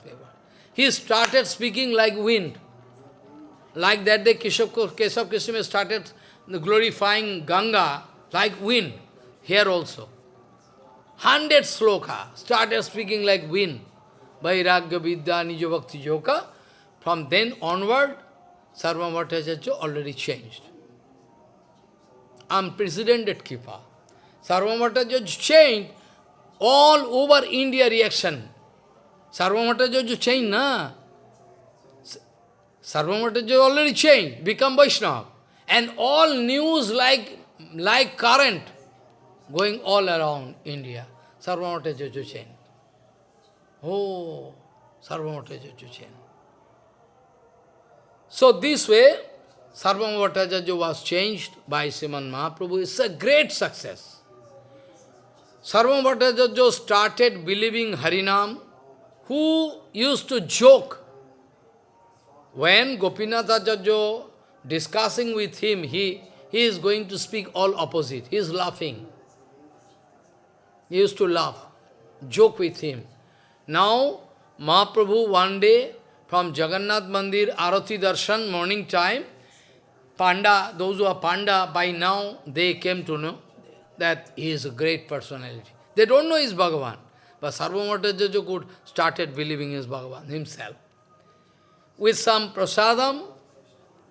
A: He started speaking like wind. Like that day Keshav, Keshav Krishna started glorifying Ganga like wind, here also. Hundred sloka started speaking like wind. Vairagya Vidya Bhakti Joka. From then onward, Sarva Bhattacharya already changed. Unprecedented Kripa. Sarva Bhattacharya changed all over India reaction. Sarva Bhattacharya changed, na? Sarva Bhattacharya already changed, become Vaishnava. And all news like, like current going all around India. Sarva Bhattacharya changed. Oh, Sarva Bhattacharya changed. So this way, Sarvabhauma Bhattacharya was changed by Sriman Mahaprabhu. It's a great success. Sarvabhauma Bhattacharya started believing Harinam, who used to joke. When Gopinath Acharya discussing with him, he, he is going to speak all opposite. He is laughing. He used to laugh, joke with him. Now, Mahaprabhu one day from Jagannath Mandir, Arati Darshan, morning time, Panda, those who are Panda, by now they came to know that he is a great personality. They don't know he is Bhagavan. But Sarvabhauma Bhattacharya could started believing is Bhagavan himself. With some prasadam,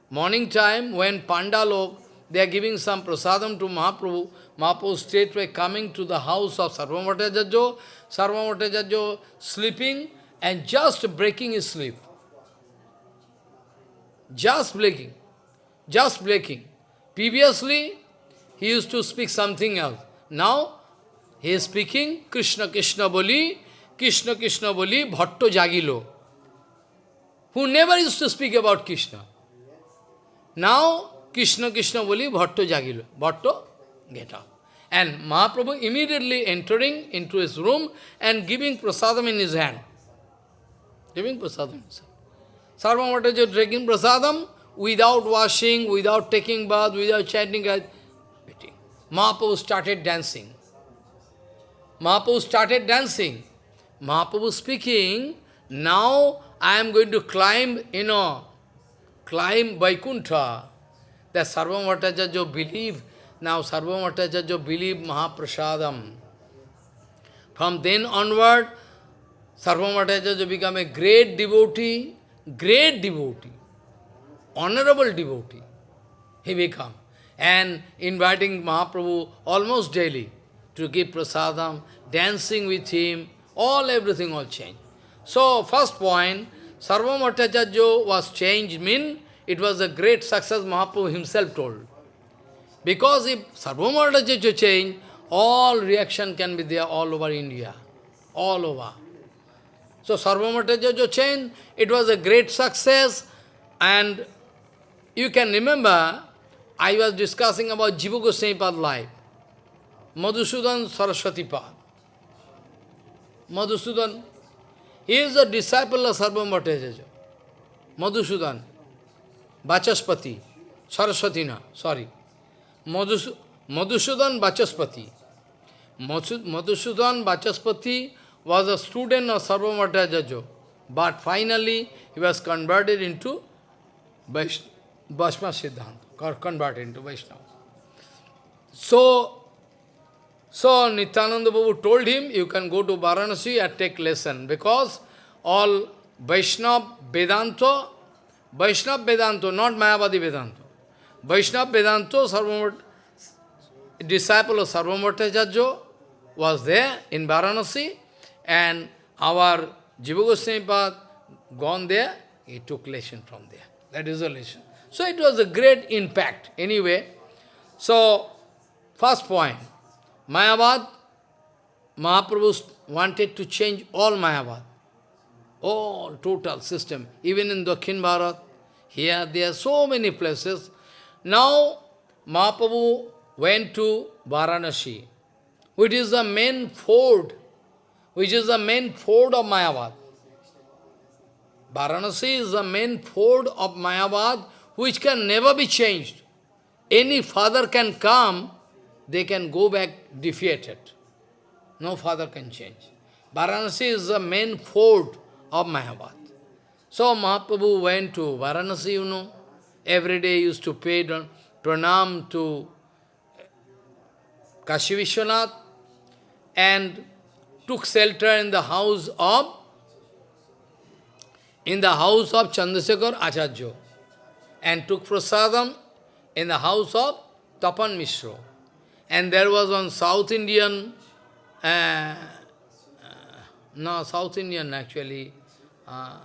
A: morning time, when Pandalok, they are giving some prasadam to Mahaprabhu, Mahaprabhu straightway coming to the house of Sarvabhauma Bhattacharya, Sarvamatajaja sleeping and just breaking his sleep. Just breaking. Just breaking. Previously, he used to speak something else. Now, he is speaking Krishna Krishna Boli, Krishna Krishna Boli, Bhatto Jagilo, who never used to speak about Krishna. Now, Krishna Krishna Boli, Bhatto Jagilo. Bhatto, get up. And Mahaprabhu immediately entering into his room and giving prasadam in his hand. Giving prasadam in his hand. Drinking prasadam without washing, without taking bath, without chanting. Mahaprabhu started dancing. Mahaprabhu started dancing. Mahaprabhu speaking, now I am going to climb, you know, climb Vaikuntha. That Sarvamataja believe, now Sarvamataja believe Mahaprasadam. From then onward, Sarvamataja become a great devotee, great devotee, honorable devotee. He become. And inviting Mahaprabhu almost daily to give prasadam, dancing with him, all everything all changed. So, first point, Sarvabhauma Bhattacharya was changed, mean it was a great success Mahaprabhu himself told. Because if Sarvabhauma Bhattacharya changed, all reaction can be there all over India, all over. So Sarvabhauma Bhattacharya chain, it was a great success and you can remember, I was discussing about Jiva Goswami life. Madhusudan Saraswati Pad. Madhusudan, he is a disciple of Sarvabhauma Bhattacharya. Madhusudan, Vachaspati, Saraswati na, sorry. Madhus Madhusudan Vachaspati. Madhusudan Vachaspati was a student of Sarvabhauma Bhattacharya, but finally he was converted into Vaishnava Siddhanta, converted into Vaishnava. So, so Nityananda Babu told him, you can go to Varanasi and take lesson, because all Vaishnava Vedanta, Vaishnava Vedanta, not Mayavadi Vedanta. Vaishnava Vedanta, Sarvamat, disciple of Sarvabhauma Bhattacharya, was there in Varanasi, and our Jiva Goswami gone there, he took lesson from there. That is the lesson. So it was a great impact. Anyway, so first point, Mayavad, Mahaprabhu wanted to change all Mayavad, all total system. Even in Dakhin Bharat, here there are so many places. Now Mahaprabhu went to Varanasi, which is the main fort which is the main fort of Mayavad. Varanasi is the main fort of Mayavad, which can never be changed. Any father can come, they can go back defeated. No father can change. Varanasi is the main fort of Mayavad. So Mahaprabhu went to Varanasi, you know. every day used to pay pranam to Kashi Vishwanath and took shelter in the house of in the house of Chandrasekhar Acharya and took prasadam in the house of Tapan Mishra. And there was one South Indian, uh, uh, no, South Indian actually, uh,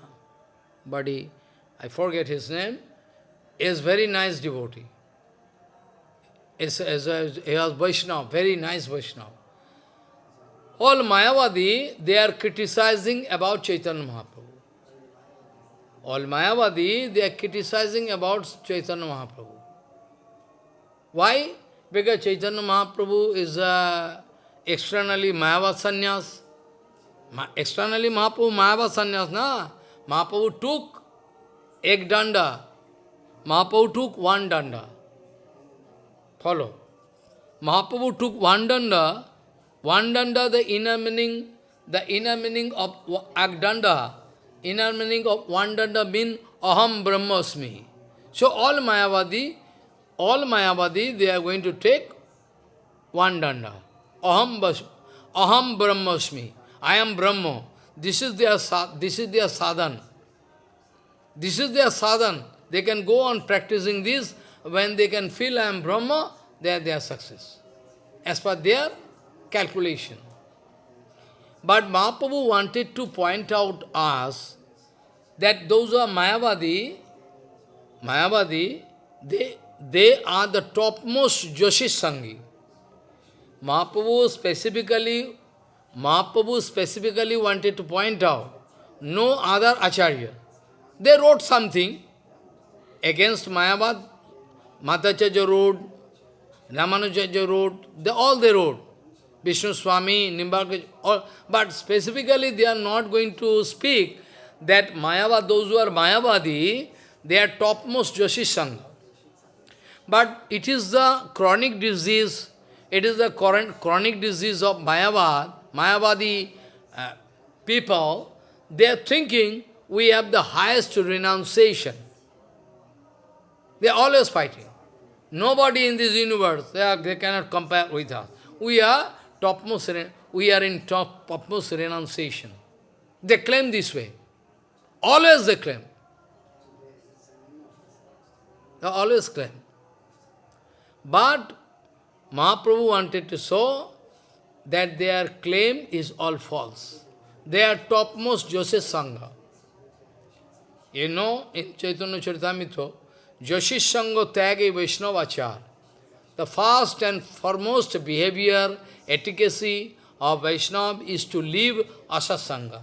A: buddy, I forget his name, is very nice devotee. Is, is, is, he was Vaishnava, very nice Vaishnava. All Mayavadi, they are criticizing about Chaitanya Mahaprabhu. All Mayavadi, they are criticizing about Chaitanya Mahaprabhu. Why? Because Chaitanya Mahaprabhu is uh, externally Mayavad sannyas. Ma externally Mahaprabhu Mayavad sannyas, na? Mahaprabhu took ek danda. Mahaprabhu took one danda. Follow. Mahaprabhu took one danda. One danda, the inner meaning, the inner meaning of ek danda, inner meaning of one danda mean aham brahmasmi. So all Mayavadi, all Mayavadi, they are going to take one danda. Aham, aham brahmasmi. I am Brahma. This is their this is their sadhan. This is their sadhan. They can go on practicing this. When they can feel I am Brahma, they are their success. As per their calculation. But Mahaprabhu wanted to point out us that those who are Mayavadi, Mayavadi, they, they are the topmost Joshish Sangi. Mahaprabhu specifically, Mahaprabhu specifically wanted to point out no other Acharya. They wrote something against Mayavad, Madhvacharya wrote, Ramanujacharya wrote, they, all they wrote. Vishnu Swami, Nimbarka, all, but specifically they are not going to speak that Mayavad, those who are Mayavadi, they are topmost Joshi Sangha. But it is the chronic disease, it is the current chronic disease of Mayavad, Mayavadi uh, people, they are thinking we have the highest renunciation. They are always fighting. Nobody in this universe, they, are, they cannot compare with us. We are topmost, we are in top, topmost renunciation. They claim this way. Always they claim. They always claim. But Mahaprabhu wanted to show that their claim is all false. They are topmost Joseph Sangha. You know, in Chaitanya Charitamrita, Joshish Sangha Tyage Vaishnavachar. The first and foremost behavior, efficacy of Vaishnava is to leave Asasanga.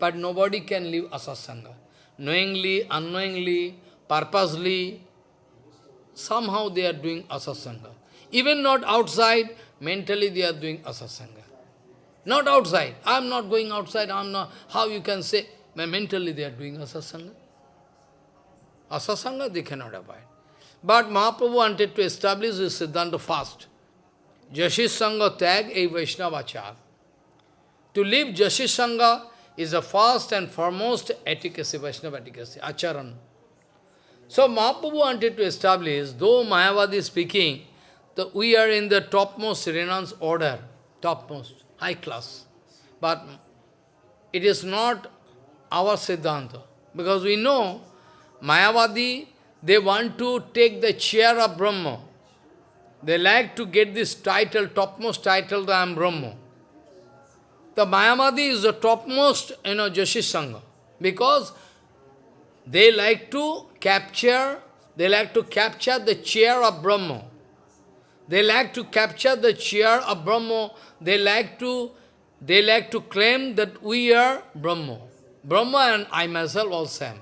A: But nobody can leave asasanga. Knowingly, unknowingly, purposely, somehow they are doing asasanga. Even not outside, mentally they are doing asasanga. Not outside. I am not going outside, I am not. How you can say, mentally they are doing asasanga? Asasanga they cannot abide. But Mahaprabhu wanted to establish this Siddhanta fast. Jashish Sangha tag a Vaishnavachar. To leave Jashish Sangha is the first and foremost efficacy, Vaishnava efficacy, acharan. So Mahaprabhu wanted to establish, though Mayavadi speaking, that we are in the topmost renounce order, topmost, high class. But it is not our Siddhanta. Because we know, Mayavadi, they want to take the chair of Brahma. They like to get this title, topmost title, that I am Brahma. The Mayavadi is the topmost, you know, Joshi Sangha. Because they like to capture, they like to capture the chair of Brahma. They like to capture the chair of Brahma. They like to, they like to claim that we are Brahma. Brahma and I myself all same.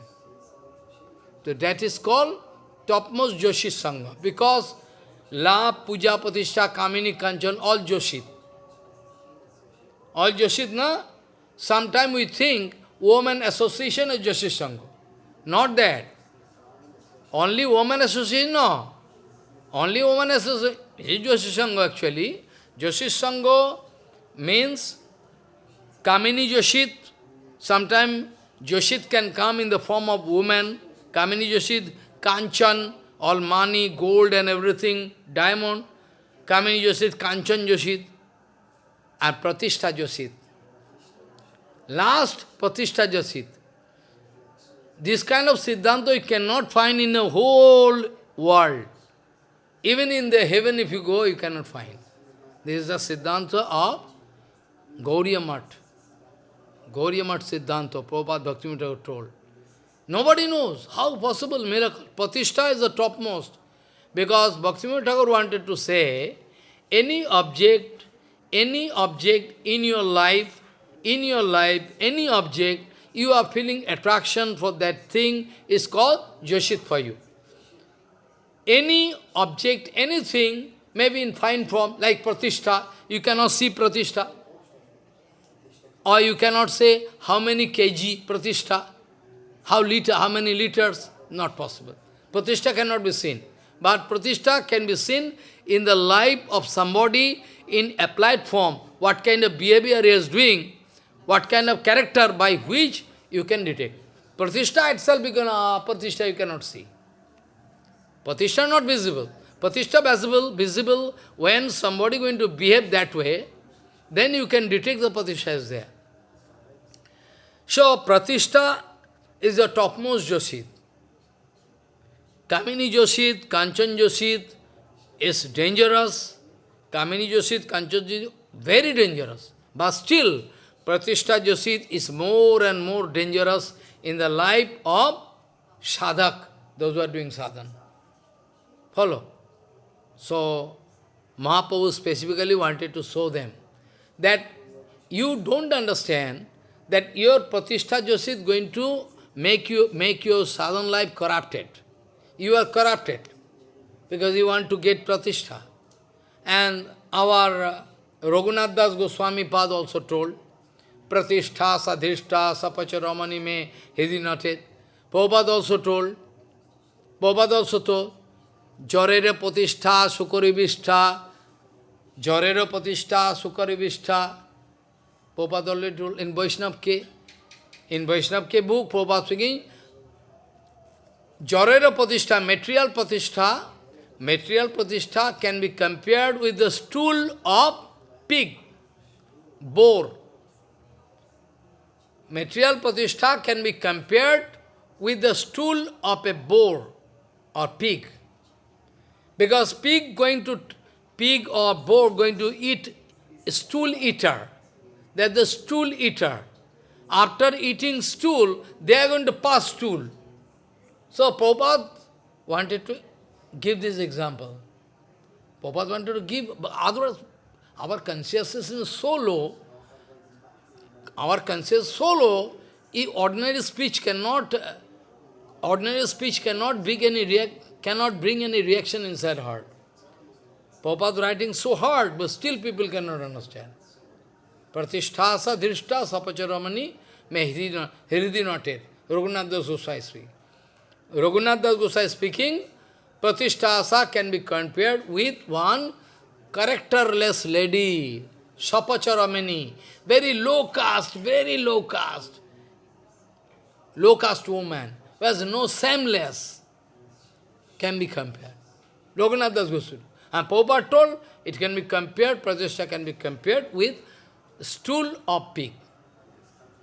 A: So that is called topmost Joshi Sangha. Because La, Puja, Patishtha, Kamini, Kanchan, all Joshit. All Joshit, na? Sometimes we think woman association is Joshi Sangha. Not that. Only woman association, no. Only woman association is Joshi Sangha actually. Joshi Sangha means Kamini Joshit. Sometimes Joshit can come in the form of woman. Kamini Joshit Kanchan, all money, gold and everything, diamond, Kamini Joshit, Kanchan Joshit, and Pratishtha Joshit. Last, Pratishtha Joshit. This kind of Siddhanta you cannot find in the whole world. Even in the heaven if you go, you cannot find. This is the Siddhanta of Gauriya Math. Gauriya Math Siddhanta, Prabhupada Bhaktivinoda told. Nobody knows how possible miracle. Pratishtha is the topmost. Because Bhaktivinoda Thakur wanted to say, any object, any object in your life, in your life, any object, you are feeling attraction for that thing is called Joshit for you. Any object, anything, maybe in fine form, like Pratishtha, you cannot see Pratishtha. Or you cannot say how many kg Pratishtha, how liter, how many liters, not possible. Pratishtha cannot be seen. But Pratishtha can be seen in the life of somebody in applied form, what kind of behavior he is doing, what kind of character by which you can detect. Pratishtha itself, you, can, uh, Pratishtha you cannot see. Pratishtha not visible. Pratishtha visible, visible when somebody going to behave that way, then you can detect the Pratishtha is there. So, Pratishtha is the topmost Joshit. Kamini Joshit, Kanchan Joshit is dangerous. Kamini Joshit, Kanchan Joshit, very dangerous. But still, Pratishtha Joshit is more and more dangerous in the life of sadhak, those who are doing sadhana. Follow? So, Mahaprabhu specifically wanted to show them that you don't understand that your Pratishtha Joshit is going to make you make your sadhana life corrupted. You are corrupted because you want to get Pratishtha. And our uh, Raghunath Das Goswami Pad also told, Pratishtha, Sadhishta, Sapacharamani me Hidinatet. Prabhupada also told, Prabhupada also told, Jorere Pratishtha, Sukaribishta, Jorere Pratishtha, Sukaribishta. Prabhupada already told in Vaishnav Ke. In Vaishnav Ke book, Prabhupada speaking, Jorera Pratishtha, material Pratishtha, material Pratishtha can be compared with the stool of pig, boar. Material Pratishtha can be compared with the stool of a boar or pig. Because pig going to, pig or boar going to eat stool eater. That the stool eater. After eating stool, they are going to pass stool. So Prabhupada wanted to give this example. Prabhupada wanted to give, otherwise our consciousness is so low, our consciousness so low, ordinary speech cannot, ordinary speech cannot bring any react, cannot bring any reaction inside heart. Prabhupada writing so hard, but still people cannot understand. Pratishtha sa drishta sapacharamani me hiridi noted. Raghunath Goswami speaking. Raghunath Das Gosai speaking, Pratishtha can be compared with one characterless lady, Sapacharamani, very low caste, very low caste, low caste woman, who has no shameless, can be compared. Raghunath Das Goswami. And Prabhupada told, it can be compared, Pratishtha can be compared with stool of pig.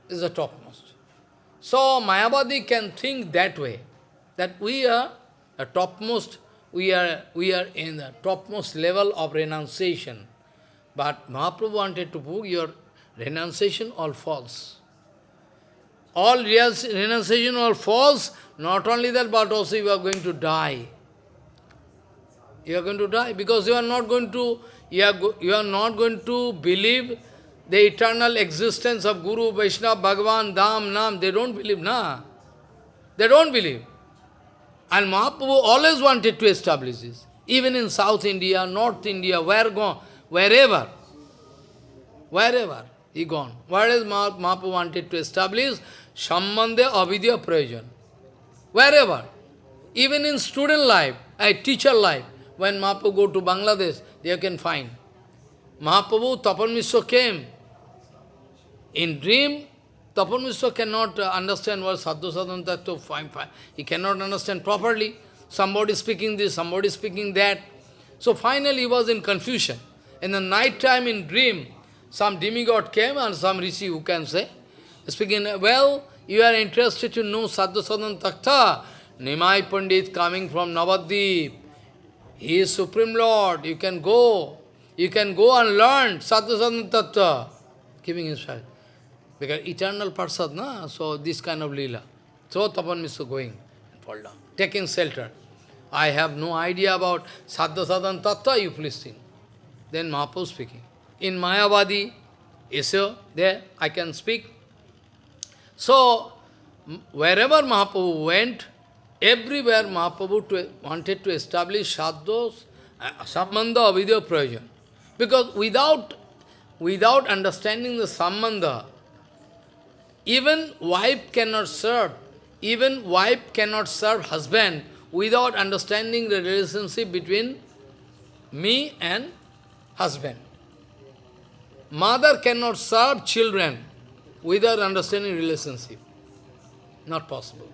A: Is the topmost. So Mayavadi can think that way that we are the topmost, we are, we are in the topmost level of renunciation. But Mahaprabhu wanted to prove your renunciation all false. All renunciation all false, not only that, but also you are going to die. You are going to die because you are not going to, you are, you are not going to believe the eternal existence of Guru, Vaishnava, Bhagavan, Dham, Nam. They don't believe, na. They don't believe. And Mahaprabhu always wanted to establish this. Even in South India, North India, where gone, wherever, wherever he gone. Whereas Mahaprabhu wanted to establish Sambandha Abhidheya Prayojan. Wherever. Even in student life, a teacher life, when Mahaprabhu go to Bangladesh, they can find. Mahaprabhu, Tapan Mishra came. In dream, Tapan Mishra cannot uh, understand what Sadhya Sadhana Tattva, fine, fine. He cannot understand properly. somebody speaking this, somebody speaking that. So finally he was in confusion. In the night time in dream, some demigod came and some rishi who can say, speaking, well, you are interested to know Sadhya Sadhan Tattva, Nimai Pandit coming from Navadvip. He is Supreme Lord, you can go. You can go and learn Sadhya Sadhan Tattva. Giving his fact. Because eternal Parsad, na? so this kind of lila. So Tapan Mishra going and fall down, taking shelter. I have no idea about Sadhya Sadhan Tattva, you please think. Then Mahaprabhu speaking. In Mayavadi, Isyo, there I can speak. So, wherever Mahaprabhu went, everywhere Mahaprabhu to, wanted to establish Sadhos, uh, Sambandha Abhidheya Prayojan. Because without, without understanding the Sambandha, even wife cannot serve, even wife cannot serve husband without understanding the relationship between me and husband. Mother cannot serve children without understanding relationship. Not possible.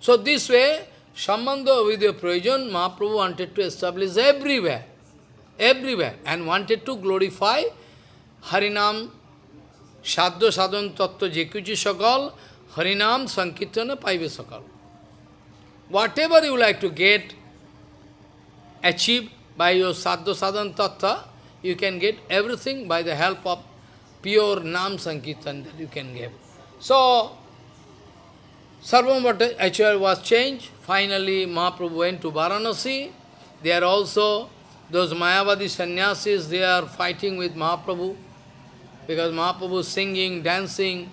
A: So this way, Sambandha your Prayojan, Mahaprabhu wanted to establish everywhere, everywhere, and wanted to glorify Harinam, Sadhya Sadhan Tattva Jekuchi Sakal, Harinam Sankirtana Paive Sakal. Whatever you like to get, achieve by your Sadhya Sadhan Tattva, you can get everything by the help of pure Nam Sankirtan that you can get. So, Sarvam Acharya was changed. Finally, Mahaprabhu went to Varanasi. There also, those Mayavadi sannyasis, they are fighting with Mahaprabhu because Mahaprabhu is singing, dancing,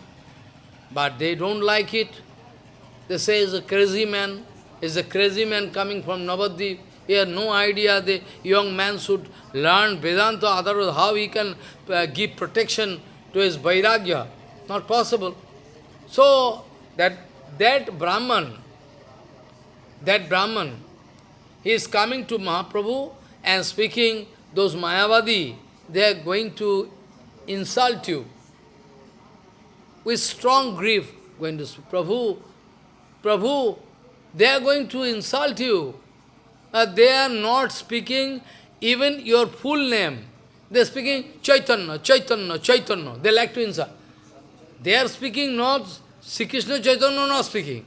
A: but they don't like it. They say he's a crazy man, he's a crazy man coming from Navadvip. He has no idea the young man should learn Vedanta, otherwise how he can uh, give protection to his Vairagya. Not possible. So, that that Brahman, that Brahman, he is coming to Mahaprabhu and speaking, those Mayavadi, they are going to insult you. With strong grief, going to Prabhu, Prabhu, they are going to insult you. Uh, they are not speaking even your full name. They are speaking Chaitanya, Chaitanya, Chaitanya. They like to insult. They are speaking not Sri Krishna Chaitanya not speaking.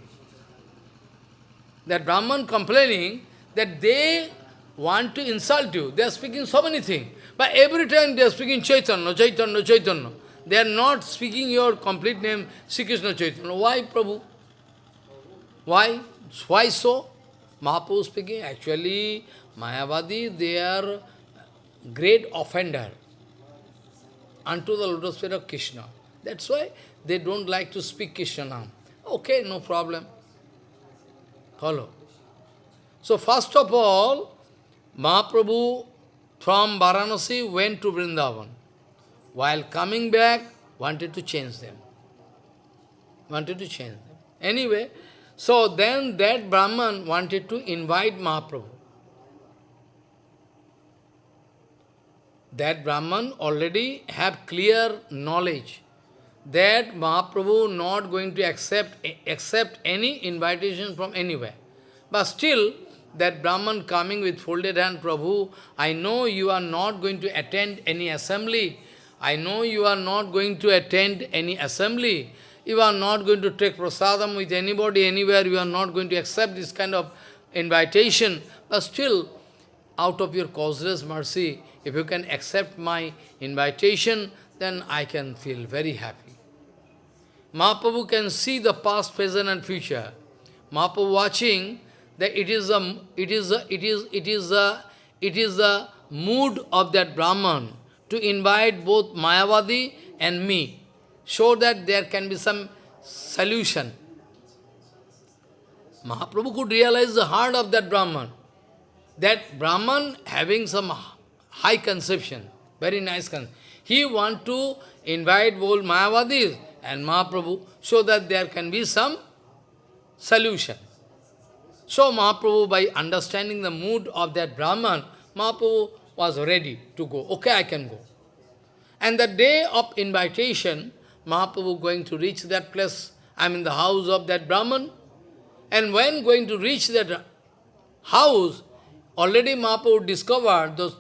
A: That Brahman complaining that they want to insult you. They are speaking so many things. But every time they are speaking Chaitanya, Chaitanya, Chaitanya. They are not speaking your complete name, Sri Krishna Chaitanya. Why, Prabhu? Why? Why so? Mahaprabhu speaking, actually, Mayavadi, they are great offender unto the lotus feet of Krishna. That's why they don't like to speak Krishna now. Okay, no problem. Follow. So first of all, Mahaprabhu from Varanasi went to Vrindavan. While coming back, wanted to change them. Wanted to change them. Anyway, so then that Brahman wanted to invite Mahaprabhu. That Brahman already have clear knowledge that Mahaprabhu not going to accept, accept any invitation from anywhere. But still, that Brahman coming with folded hand, Prabhu, I know you are not going to attend any assembly. I know you are not going to attend any assembly. You are not going to take prasadam with anybody, anywhere. You are not going to accept this kind of invitation. But still, out of your causeless mercy, if you can accept my invitation, then I can feel very happy. Mahaprabhu can see the past, present and future. Mahaprabhu watching that it is a it is a it is it is a it is the mood of that Brahman to invite both Mayavadi and me, so that there can be some solution. Mahaprabhu could realize the heart of that Brahman. That Brahman having some high conception, very nice conception. He want to invite both Mayavadis and Mahaprabhu so that there can be some solution. So Mahaprabhu, by understanding the mood of that Brahman, Mahaprabhu was ready to go. Okay, I can go. And the day of invitation, Mahaprabhu going to reach that place, I am in the house of that Brahman. And when going to reach that house, already Mahaprabhu discovered those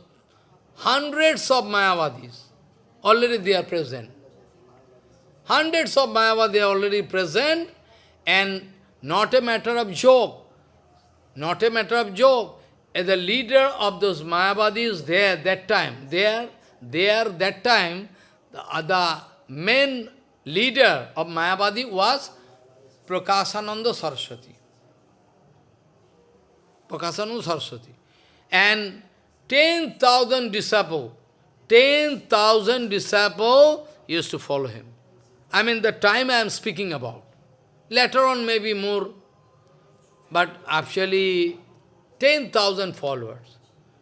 A: hundreds of Mayavadis. Already they are present. Hundreds of Mayavadis are already present and not a matter of joke. Not a matter of joke. As the leader of those Mayavadis there that time, there, there that time, the, the main leader of Mayavadi was Prakasananda Saraswati. Prakasananda Saraswati. And 10,000 disciples, 10,000 disciples used to follow him. I mean the time I am speaking about. Later on maybe more, but actually 10,000 followers.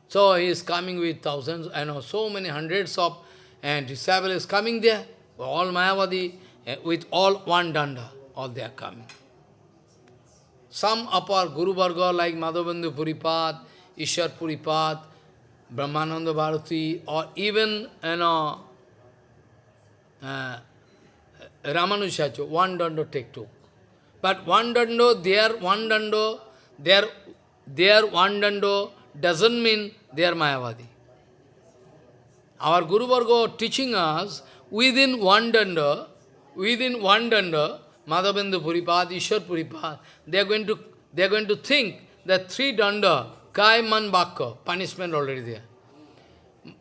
A: So he is coming with thousands, I know so many hundreds of and disciples is coming there, all Mayavadi, eh, with all one danda, all they are coming. Some upper Guru Varga like Madhavendra Puripad, Ishwar Puripad, Brahmananda Bharati, or even, you know, uh, one danda take two. But one dando, their one dando, their, their one dando doesn't mean they are Mayavadi. Our Guru Varga teaching us, within one danda, within one danda, Madhavendra Puripad, Ishwar Puripad, they are going to they are going to think that three danda, Kai Man Bhakka, punishment already there.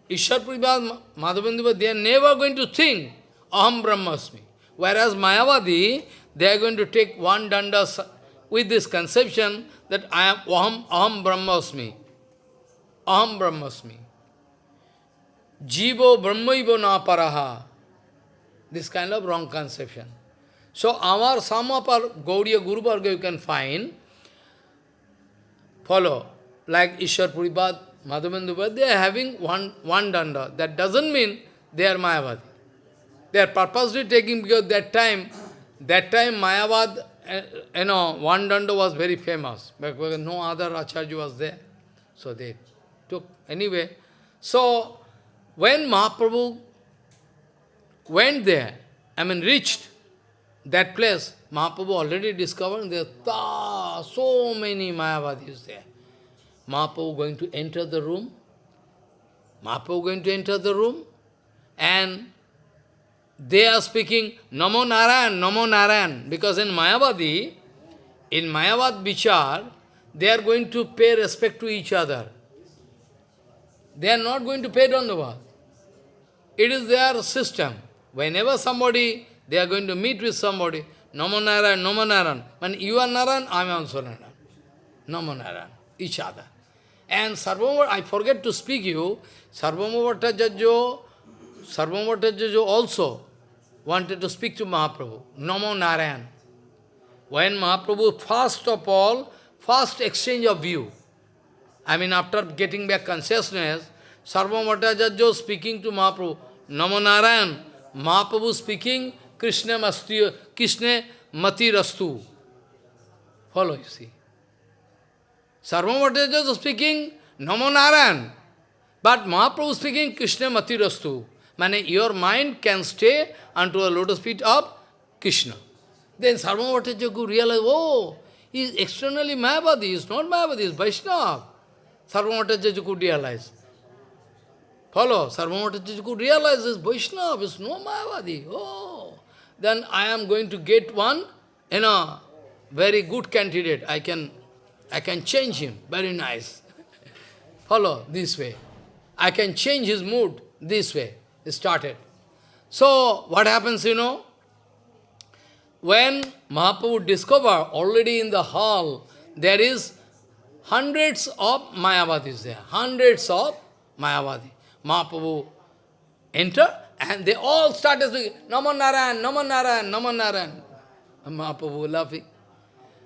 A: Ishwar Puripad, Madhavendra, they are never going to think Aham Brahmasmi. Whereas Mayavadi, they are going to take one danda with this conception that I am Aham, Aham Brahmasmi. Aham Brahmasmi. Jivo Brahmaivo na paraha. This kind of wrong conception. So our Samapar Gaudiya Guru Varga you can find, follow, like Ishwar Puripad, Madhavendra, they are having one, one danda. That doesn't mean they are Mayavadi. They are purposely taking because that time, that time Mayavad, uh, you know, one danda was very famous, because no other Acharya was there. So they took, anyway. So, when Mahaprabhu went there, I mean reached that place, Mahaprabhu already discovered there are so many Mayavadis there. Mahaprabhu going to enter the room, Mahaprabhu going to enter the room, and they are speaking Namo Narayan, Namo Narayan, because in Mayavadi, in Mayavad Vichar, they are going to pay respect to each other. They are not going to pay Dandavad. It is their system. Whenever somebody, they are going to meet with somebody, Namo Narayan, Namo Narayan. When you are Narayan, I am also Narayan. Namo Narayan, each other. And Sarvabhauma, I forget to speak you, Sarvabhauma Bhattacharya, Sarvabhauma Bhattacharya also, wanted to speak to Mahaprabhu, Namo Narayan. When Mahaprabhu, first of all, first exchange of view, I mean after getting back consciousness, Sarvabhauma speaking to Mahaprabhu, Namo Narayan, Mahaprabhu speaking, Krishna Masti, Krishna Mati Rastu. Follow, you see. Sarvabhauma speaking, Namo Narayan, but Mahaprabhu speaking, Krishna Mati Rastu. Meaning your mind can stay unto the lotus feet of Krishna. Then Sarvabhauma could realize, oh, he is externally Mayavadi, he is not Mayavadi, he is Vaishnava. Sarvabhauma could realize. Follow, Sarvabhauma could realize this Vaishnava is no Mayavadi. Oh, then I am going to get one, you know, very good candidate. I can, I can change him. Very nice. Follow, this way. I can change his mood this way started. So, what happens, you know? When Mahaprabhu discover already in the hall, there is hundreds of Mayavadis there, hundreds of Mayavadi. Mahaprabhu enter and they all started speaking, Naman Narayan, Naman Narayan, Naman Narayan. Mahaprabhu laughing.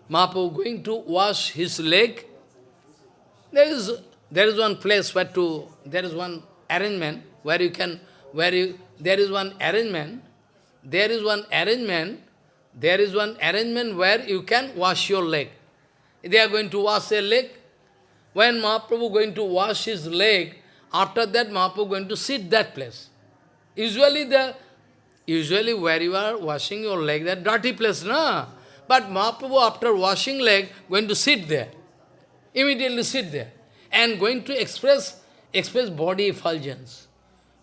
A: Mahaprabhu going to wash his leg. There is, there is one place where to, there is one arrangement where you can where you, there is one arrangement, there is one arrangement, there is one arrangement where you can wash your leg. They are going to wash their leg. When Mahaprabhu going to wash his leg, after that Mahaprabhu going to sit that place. Usually the usually where you are washing your leg, that dirty place, no? But Mahaprabhu after washing leg, going to sit there. immediately sit there, and going to express, express body effulgence.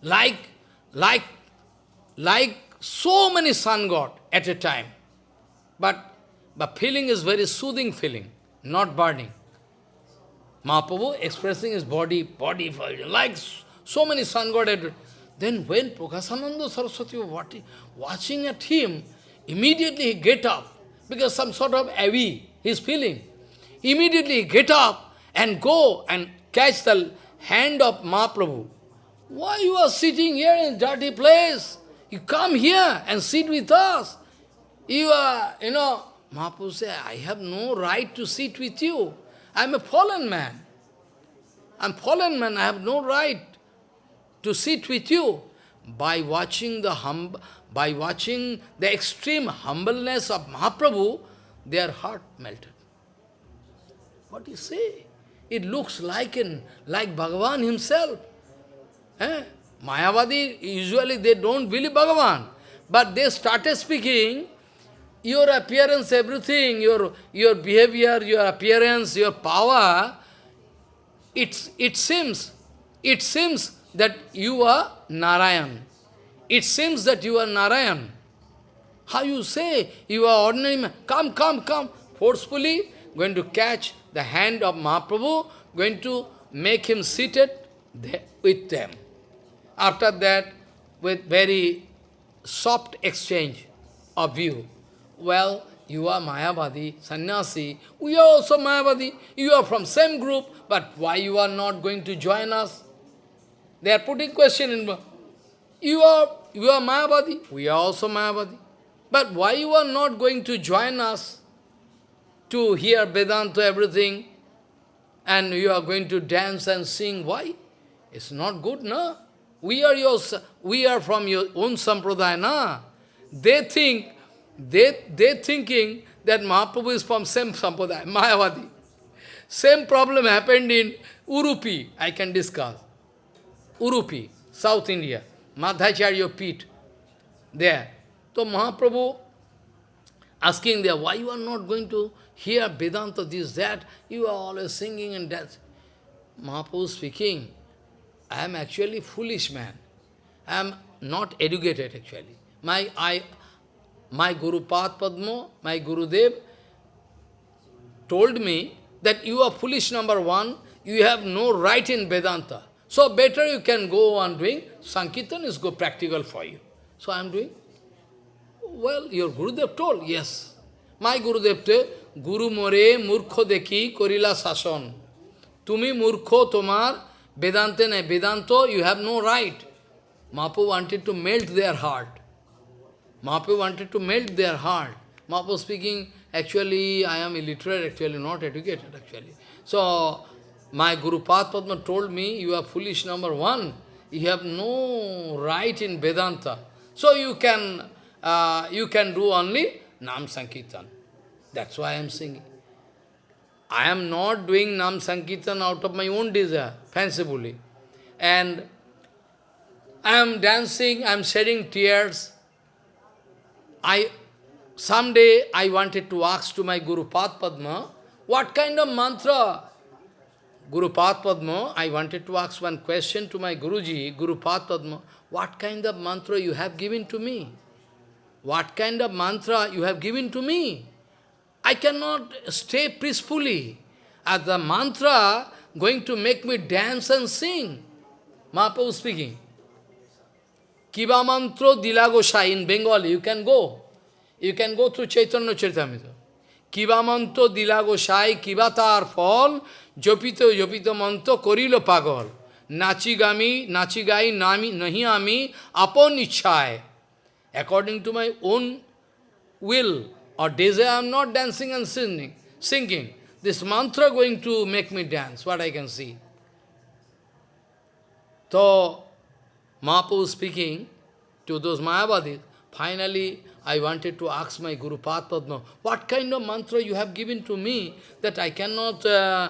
A: Like, like, like so many sun god at a time. But, but feeling is very soothing feeling, not burning. Mahaprabhu expressing his body, body like so many sun god at Then when Prakasananda Saraswati was watching at him, immediately he get up, because some sort of heavy he's feeling. Immediately he get up and go and catch the hand of Mahaprabhu. Why you are sitting here in a dirty place? You come here and sit with us. You are, you know, Mahaprabhu said, I have no right to sit with you. I am a fallen man. I am fallen man, I have no right to sit with you. By watching the hum by watching the extreme humbleness of Mahaprabhu, their heart melted. What do you say? It looks like an, like Bhagavan himself. Eh? Mayavadi, usually they don't believe Bhagavan. But they started speaking, your appearance, everything, your, your behavior, your appearance, your power, it's, it seems, it seems that you are Narayan. It seems that you are Narayan. How you say you are ordinary man? Come, come, come. Forcefully going to catch the hand of Mahaprabhu, going to make him seated there with them. After that, with very soft exchange of view. Well, you are Mayavadi, sannyasi, we are also Mayavadi. You are from same group, but why you are not going to join us? They are putting question in. You are, you are Mayavadi, we are also Mayavadi. But why you are not going to join us to hear Vedanta, everything, and you are going to dance and sing? Why? It's not good, no? We are your, we are from your own sampradaya, na? They think, they, they thinking that Mahaprabhu is from same sampradaya, Mayavadi. Same problem happened in Udupi, I can discuss. Udupi, South India, Madhvacharya Pit, there. So Mahaprabhu asking there, why you are not going to hear Vedanta, this, that, you are always singing and that. Mahaprabhu speaking, I am actually foolish man. I am not educated actually. My, I, my Guru Padma, my Gurudev, told me that you are foolish number one, you have no right in Vedanta. So better you can go on doing, Sankirtan is go practical for you. So I am doing. Well, your Gurudev told, yes. My Gurudev told, Guru more murkho Deki korila sason. Tumi murkho tomar Vedante ne Vedanto, you have no right. Mahaprabhu wanted to melt their heart. Mahaprabhu wanted to melt their heart. Mahaprabhu speaking, actually, I am illiterate, actually, not educated, actually. So, my Guru Padma told me, you are foolish number one. You have no right in Vedanta. So you can, uh, you can do only Nam Sankirtan. That's why I am singing. I am not doing Nam Sankirtan out of my own desire, fancifully. And I am dancing, I am shedding tears. I, someday I wanted to ask to my Guru Padma, what kind of mantra Guru Padma, I wanted to ask one question to my Guruji, Guru Padma, what kind of mantra you have given to me? What kind of mantra you have given to me? I cannot stay peacefully. As the mantra going to make me dance and sing. Mahaprabhu speaking. Kiva mantra dilagosha in Bengali, you can go. You can go through Chaitanya Charitamrita. Kiva mantra dilagosai, kiva tar fall, জপিত জপিত মন্ত্র করিল পাগল নাচি gummy নাচি গাই নামি nahi আমি আপন ইচ্ছায় according to my own will or desire, I am not dancing and singing. singing. This mantra going to make me dance, what I can see. So, Mahaprabhu speaking to those Mayavadis, finally I wanted to ask my Guru Padma, what kind of mantra you have given to me that I cannot uh,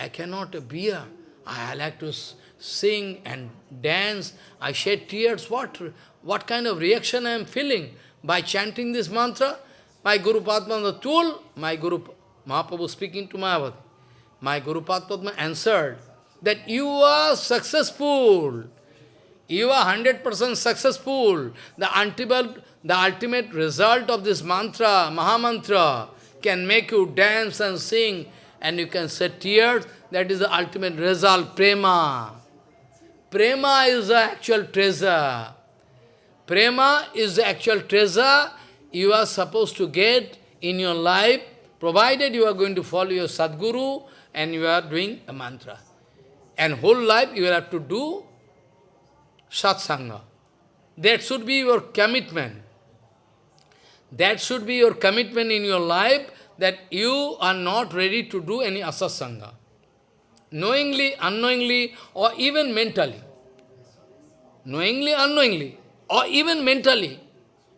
A: I cannot bear. I like to sing and dance. I shed tears. What, what kind of reaction I am feeling by chanting this mantra? My Guru Padmananda told, my Guru Mahaprabhu speaking to Mayavadi, my Guru Padma answered that you are successful. You are 100% successful. The ultimate, the ultimate result of this mantra, Mahamantra, can make you dance and sing and you can shed tears. That is the ultimate result, prema. Prema is the actual treasure. Prema is the actual treasure you are supposed to get in your life, provided you are going to follow your Sadguru and you are doing a mantra. And whole life you will have to do satsanga. That should be your commitment. That should be your commitment in your life that you are not ready to do any asasanga. Knowingly, unknowingly, or even mentally. Knowingly, unknowingly, or even mentally.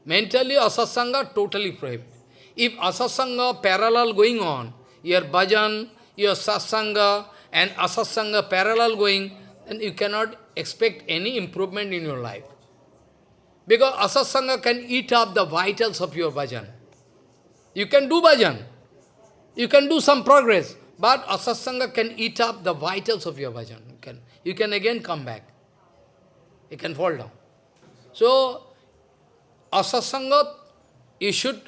A: Mentally, asasanga totally prohibited. If asasanga parallel going on, your bhajan, your satsanga, and asasanga parallel going, then you cannot expect any improvement in your life. Because asasanga can eat up the vitals of your bhajan. You can do bhajan. You can do some progress. But asasanga can eat up the vitals of your bhajan. You can, you can again come back. You can fall down. So, asasanga, you should,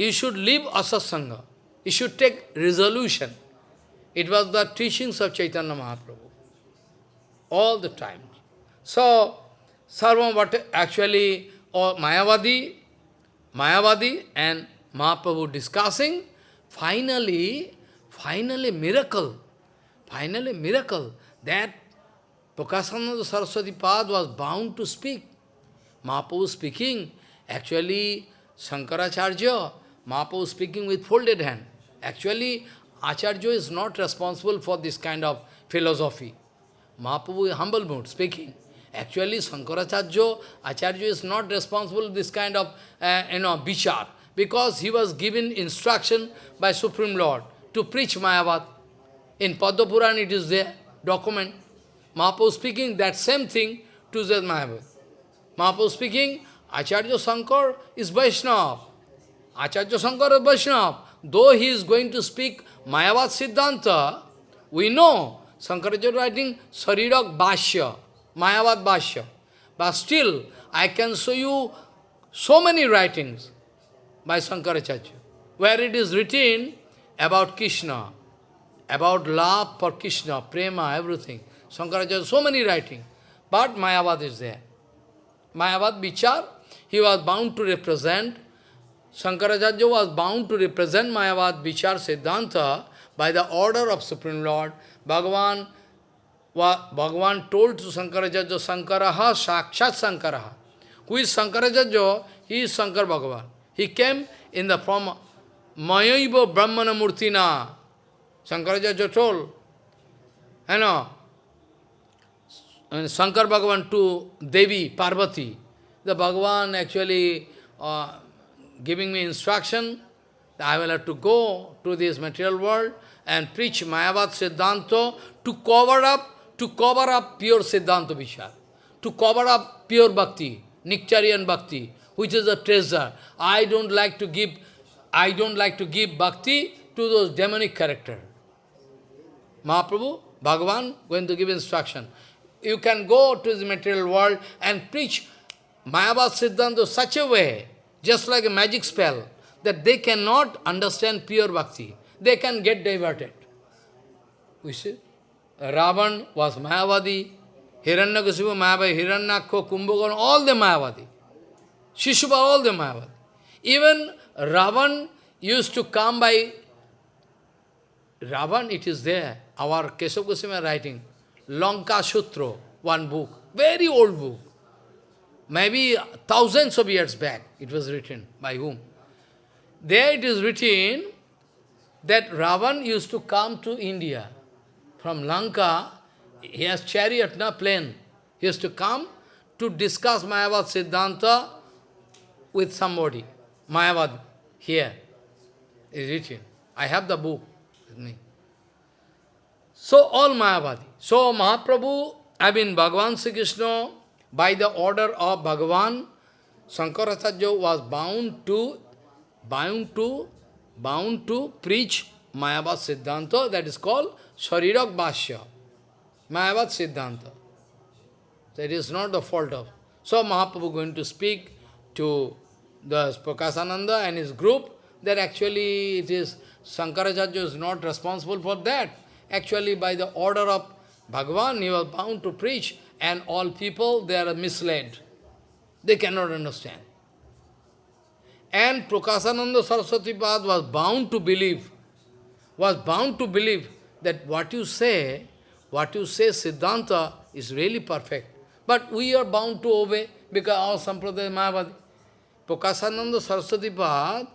A: you should leave asasanga. You should take resolution. It was the teachings of Chaitanya Mahaprabhu. All the time. So, Sarvam what actually, or Mayavadi, Mayavadi and Mahaprabhu discussing, finally, finally miracle, finally miracle, that Prakasananda Saraswati Pad was bound to speak. Mahaprabhu speaking, actually Shankaracharya, Mahaprabhu speaking with folded hand. Actually, Acharya is not responsible for this kind of philosophy. Mahaprabhu is humble mood, speaking. Actually, Shankaracharya, Acharya is not responsible for this kind of, uh, you know, bichar, because he was given instruction by Supreme Lord to preach Mayavad. In Padma Puran it is there, document. Mahaprabhu speaking that same thing to the Mayavad. Mahaprabhu speaking, Acharya Shankar is Vaishnava. Acharya Shankar is Vaishnava. Though he is going to speak Mayavad Siddhanta, we know Shankaracharya writing Sarirak Bhashya, Mayavad Bhashya. But still, I can show you so many writings by Shankaracharya, where it is written about Krishna, about love for Krishna, prema, everything. Shankaracharya, so many writings. But Mayavad is there. Mayavad Bichar, he was bound to represent, Shankaracharya was bound to represent Mayavad Bichar Siddhanta by the order of Supreme Lord. Bhagavan, Bhagavan told to Shankaracharya, Shankaraha Sakshat Shankaraha. Who is Shankaracharya? He is Shankar Bhagavan. He came in the form Mayaiva Brahmana Murtina. Shankaracharya told, you know, Shankar Bhagavan to Devi, Parvati. The Bhagavan actually uh, giving me instruction I will have to go to this material world and preach Mayavad Siddhanta to cover up, to cover up pure Siddhanta Vishar, to cover up pure Bhakti, Nectarian Bhakti, which is a treasure. I don't like to give, I don't like to give Bhakti to those demonic character. Mahaprabhu, Bhagavan, going to give instruction. You can go to the material world and preach Mayavad Siddhanta such a way, just like a magic spell, that they cannot understand pure bhakti. They can get diverted. We see? Ravan was Mayavadi, Hiranyakasipu Mayavadi, Hiranyakho, Kumbhakarna, all the Mayavadi. Shishubha, all the Mayavadi. Even Ravan used to come by Ravan, it is there. Our Keshav Goswami writing. Lanka Sutra, one book, very old book. Maybe thousands of years back it was written. By whom? There it is written that Ravan used to come to India. From Lanka, he has chariot, plane. He used to come to discuss Mayavad Siddhanta with somebody. Mayavad, here is written. I have the book with me. So all Mayavadi. So Mahaprabhu, I mean Bhagavan Sri Krishna, by the order of Bhagavan, Shankaracharya was bound to, bound to, bound to preach Mayavad Siddhanta, that is called Sharirak Bhashya. Mayavad Siddhanta. That is not the fault of. So Mahaprabhu going to speak to the Prakasananda and his group, that actually it is Shankaracharya is not responsible for that. Actually, by the order of Bhagavan, he was bound to preach, and all people, they are misled. They cannot understand. And Prakasananda Saraswati Pad was bound to believe, was bound to believe that what you say, what you say, Siddhanta, is really perfect. But we are bound to obey because our Sampradaya is Mayavadi. Prakasananda Saraswati Pad,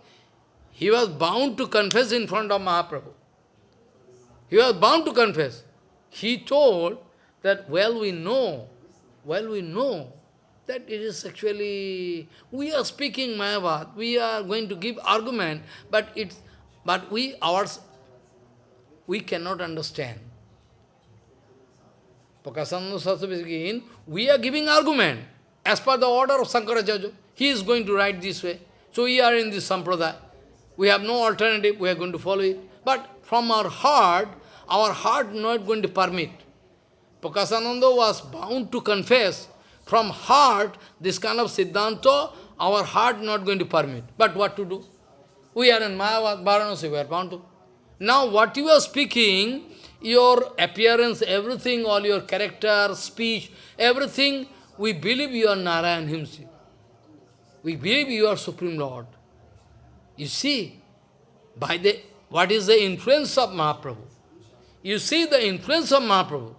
A: he was bound to confess in front of Mahaprabhu. He was bound to confess. He told that, well, we know, well, we know that it is actually, we are speaking Mayavad, we are going to give argument, but it's, but we, ours, we cannot understand. Prakasananda Saraswati again, we are giving argument as per the order of Shankaracharya. He is going to write this way. So we are in this sampradaya. We have no alternative, we are going to follow it. But from our heart, our heart not going to permit. Prakasananda was bound to confess from heart, this kind of Siddhanta, our heart not going to permit. But what to do? We are in Mayavad, Varanasi, we are bound to. Now what you are speaking, your appearance, everything, all your character, speech, everything, we believe you are Narayan himself. We believe you are Supreme Lord. You see, by the what is the influence of Mahaprabhu? You see the influence of Mahaprabhu.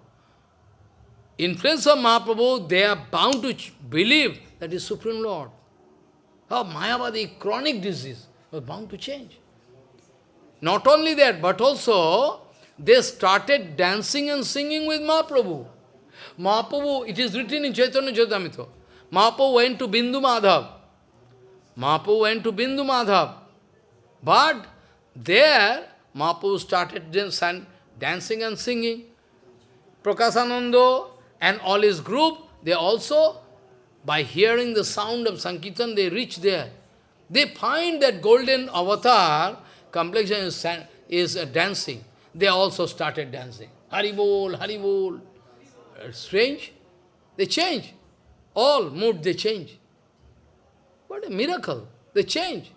A: Influence of Mahaprabhu, they are bound to believe that is Supreme Lord. Oh, Mayavadi, chronic disease, was bound to change. Not only that, but also they started dancing and singing with Mahaprabhu. Mahaprabhu, it is written in Chaitanya Charitamrita. Mahaprabhu went to Bindu Madhav. Mahaprabhu went to Bindu Madhav. But there, Mahaprabhu started dancing and singing. Prakasananda and all his group, they also, by hearing the sound of Sankirtan, they reach there. They find that golden avatar complexion is, is uh, dancing. They also started dancing. Haribol, Haribol. Uh, strange. They change. All mood they change. What a miracle. They change.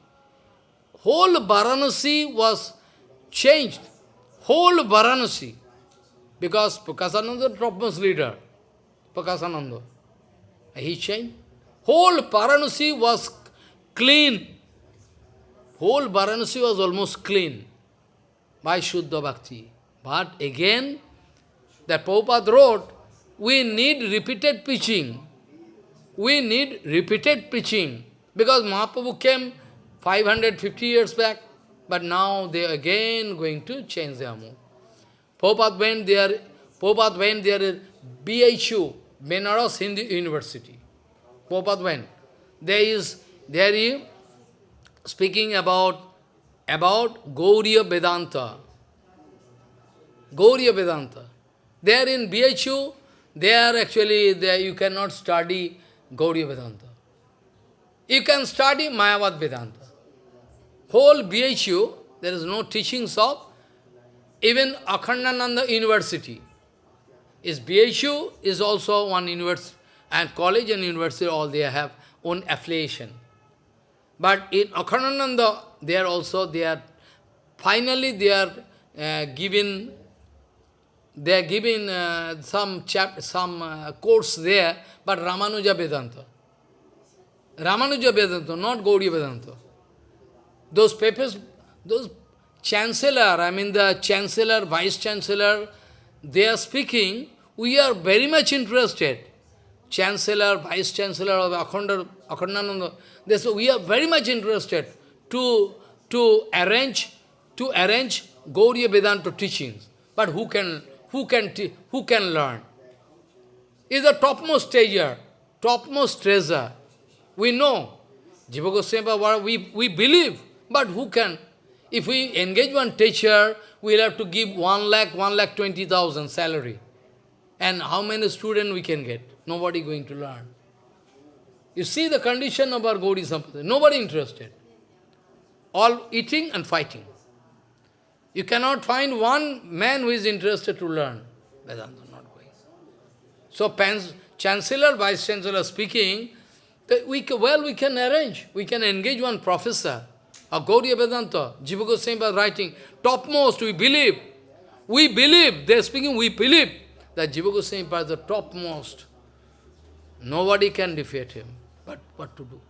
A: Whole Varanasi was changed. Whole Varanasi. Because Prakasananda, topmost leader, Prakasananda. He changed. Whole Varanasi was clean. Whole Varanasi was almost clean by Shuddha Bhakti. But again, the Prabhupada wrote, we need repeated preaching. We need repeated preaching. Because Mahaprabhu came 550 years back, but now they are again going to change their mood. Prabhupada went there, Prabhupada went there, BHU, Benares Hindu University. Prabhupada went. There is, there is speaking about, about Gauriya Vedanta. Gauriya Vedanta. There in BHU, there actually, there you cannot study Gauriya Vedanta. You can study Mayavad Vedanta. Whole BHU, there is no teachings of even Akhandananda University. Is BHU is also one university, and college and university, all they have own affiliation. But in Akhandananda, they are also, they are, finally they are uh, given, they are given uh, some chap, some uh, course there, but Ramanuja Vedanta. Ramanuja Vedanta, not Gaudiya Vedanta. Those papers, those chancellor, I mean the chancellor, vice chancellor, they are speaking, we are very much interested. Chancellor, vice chancellor of Akhandananda, they say we are very much interested to, to arrange to arrange Gauriya Vedanta teachings. But who can who can who can learn? Is the topmost treasure, topmost treasure. We know. Jiva Goswami, we, we believe, but who can? If we engage one teacher, we'll have to give one lakh, one lakh twenty thousand salary. And how many students we can get? Nobody going to learn. You see the condition of our Gaudi Sampradaya. Nobody interested. All eating and fighting. You cannot find one man who is interested to learn. Vedanta not going. So Chancellor, Vice Chancellor speaking, we well, we can arrange. We can engage one professor of Gauriya Vedanta. Jiva Goswami writing, topmost, we believe. We believe, they are speaking, we believe that Jiva Goswami is the topmost. Nobody can defeat him. But what to do?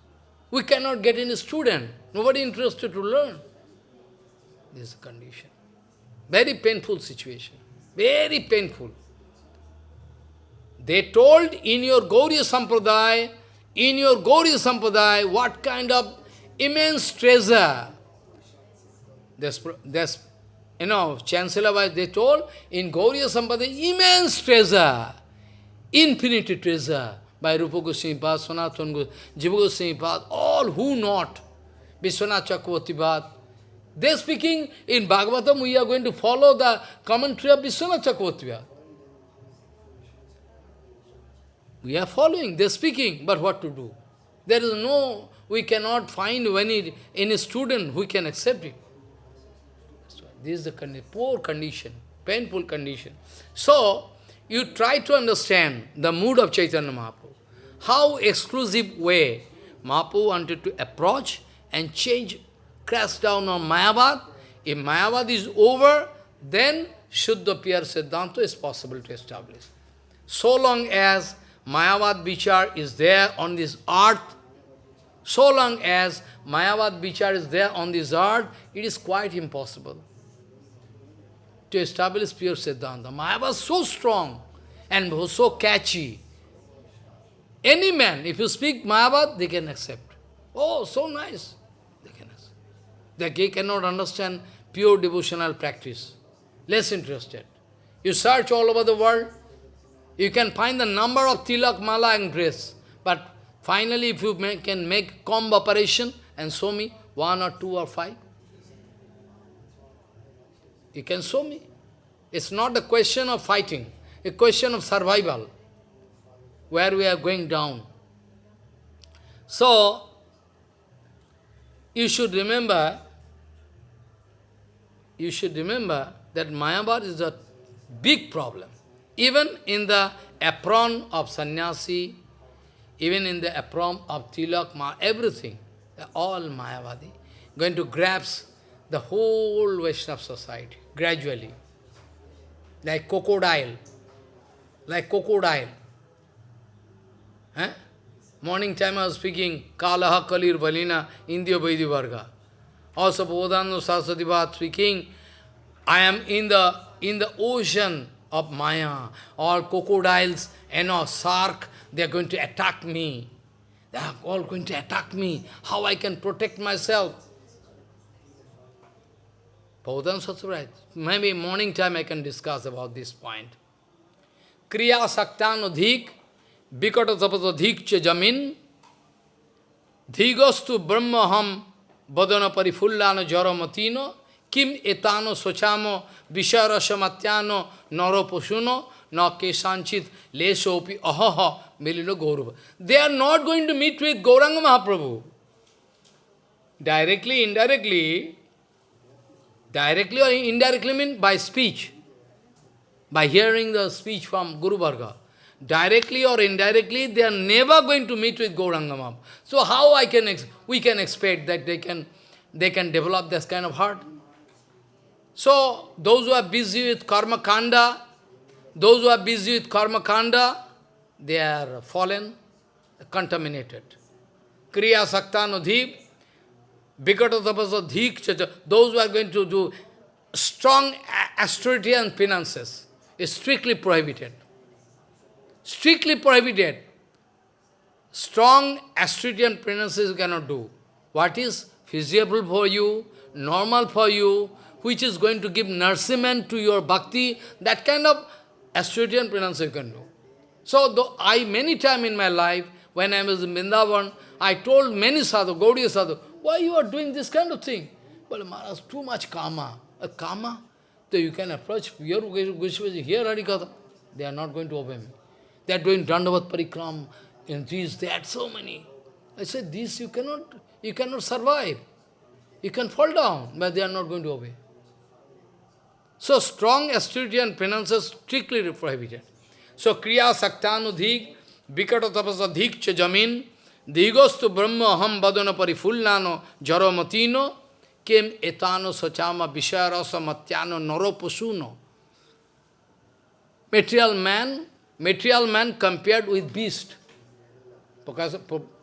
A: We cannot get any student. Nobody interested to learn. This is the condition. Very painful situation. Very painful. They told in your Gauriya Sampradaya, in your Gauriya Sampradaya, what kind of immense treasure. There's, there's you know, Chancellor they told, in Gauriya Sampradaya, immense treasure, infinite treasure by Rupa Goswami Pad, Sanatana Goswami, Jiva Goswami all who not, Vishwanath Chakravarti Pad. They speaking in Bhagavatam, we are going to follow the commentary of Vishwanath Chakravarti Pad. We are following, they are speaking, but what to do? There is no, we cannot find any, any student who can accept it. This is the condi poor condition, painful condition. So, you try to understand the mood of Chaitanya Mahaprabhu how exclusive way Mahaprabhu wanted to approach and change, crash down on Mayavad. If Mayavad is over, then Shuddha Piyar Siddhanta is possible to establish. So long as Mayavad Vichar is there on this earth, so long as Mayavad Vichar is there on this earth, it is quite impossible to establish pure Siddhanta. Mayavad is so strong and so catchy. Any man, if you speak Mayavad, they can accept. Oh, so nice. They can accept. They cannot understand pure devotional practice. Less interested. You search all over the world, you can find the number of tilak, mala and grace. But finally, if you make, can make comb operation and show me one or two or five, you can show me. It's not a question of fighting, a question of survival where we are going down. So, you should remember, you should remember that Mayavad is a big problem. Even in the apron of sannyasi, even in the apron of tilak, ma, everything, all Mayavadi, going to grasp the whole Vaishnava society, gradually. Like crocodile, like crocodile. Eh? Morning time I was speaking, Kalaha Kalir Valina, India Vaidhi Varga. Also Bodhanu Saraswati speaking, I am in the in the ocean of Maya, all crocodiles and all shark, they are going to attack me. They are all going to attack me. How I can protect myself? Bhavadan Satsvraj. Maybe morning time I can discuss about this point. Kriya Saktan Adhik, Vikata Tapat cha Jamin, Dhigastu Brahmaham, Badana Parifullana Jaramatino, Kim Etano Sochamo, Visharasamatyano, Noroposuno, Na Kesanchit, Lesopi Ahaha, Gaurava. They are not going to meet with Gauranga Mahaprabhu. Directly, indirectly, directly or indirectly mean by speech, by hearing the speech from Guru Varga. Directly or indirectly, they are never going to meet with Gauranga Mahaprabhu. So how I can we can expect that they can they can develop this kind of heart? So those who are busy with karma kanda, those who are busy with karma kanda, they are fallen, contaminated. Kriya saktanudhip, vikata those who are going to do strong austerity and finances is strictly prohibited strictly prohibited. Strong Australian penances you cannot do. What is feasible for you, normal for you, which is going to give nourishment to your bhakti, that kind of Australian penance you can do. So though I, many time in my life, when I was in Vrindavan, I told many sadhu, Gaudiya sadhu, why you are doing this kind of thing? Well, Maharaj, too much karma. A karma? So you can approach here, here Harikatha. They are not going to obey me. They are doing Dandavat Parikram, and these, that, so many. I said, this you cannot, you cannot survive. You can fall down, but they are not going to obey. So strong austerity and penances strictly prohibited. So kriya saktanudhik, vikata tapasadhik cha jamin, digostu brahma aham badana parifullano jaramatino, kem etano sachama vishayarasa matyano naropusuno. Material man, material man compared with beast. Because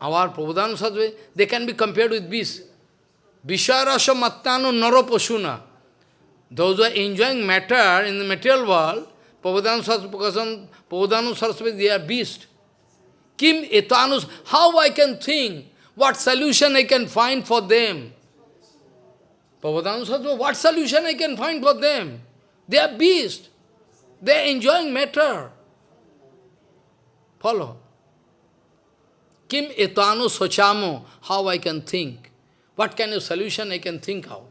A: our Prabhupada Sadhve, they can be compared with beast. Vishayarasa matyano naroposuna. Those who are enjoying matter in the material world, Prabhupada Saraswati, they are beast. Kim etanus, how I can think, what solution I can find for them? Prabhupada Saraswati, what solution I can find for them? They are beast. They are enjoying matter. Follow. Kim etanu sochamo, how I can think? What kind of solution I can think of?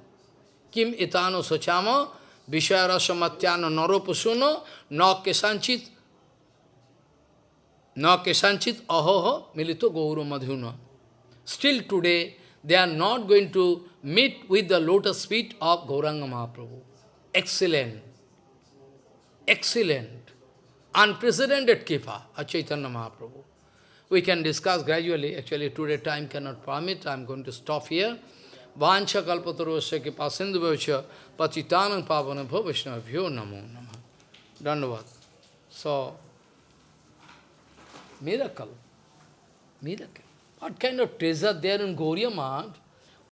A: Kim etano sochamo, vishayarasa matyano naropusuno, na kesanchit, na kesanchit ahoho milito gauru madhuna. Still today, they are not going to meet with the lotus feet of Gauranga Mahaprabhu. Excellent. Excellent. Unprecedented Kipa of Chaitanya Mahaprabhu. We can discuss gradually. Actually, today time cannot permit. I am going to stop here. Vancha kalpatarosya ki pasindu bhavasya patitanam pavana bhavashna bhyo namo namah. Dandavad. So, miracle. Miracle. What kind of treasure there in Gauriya Math?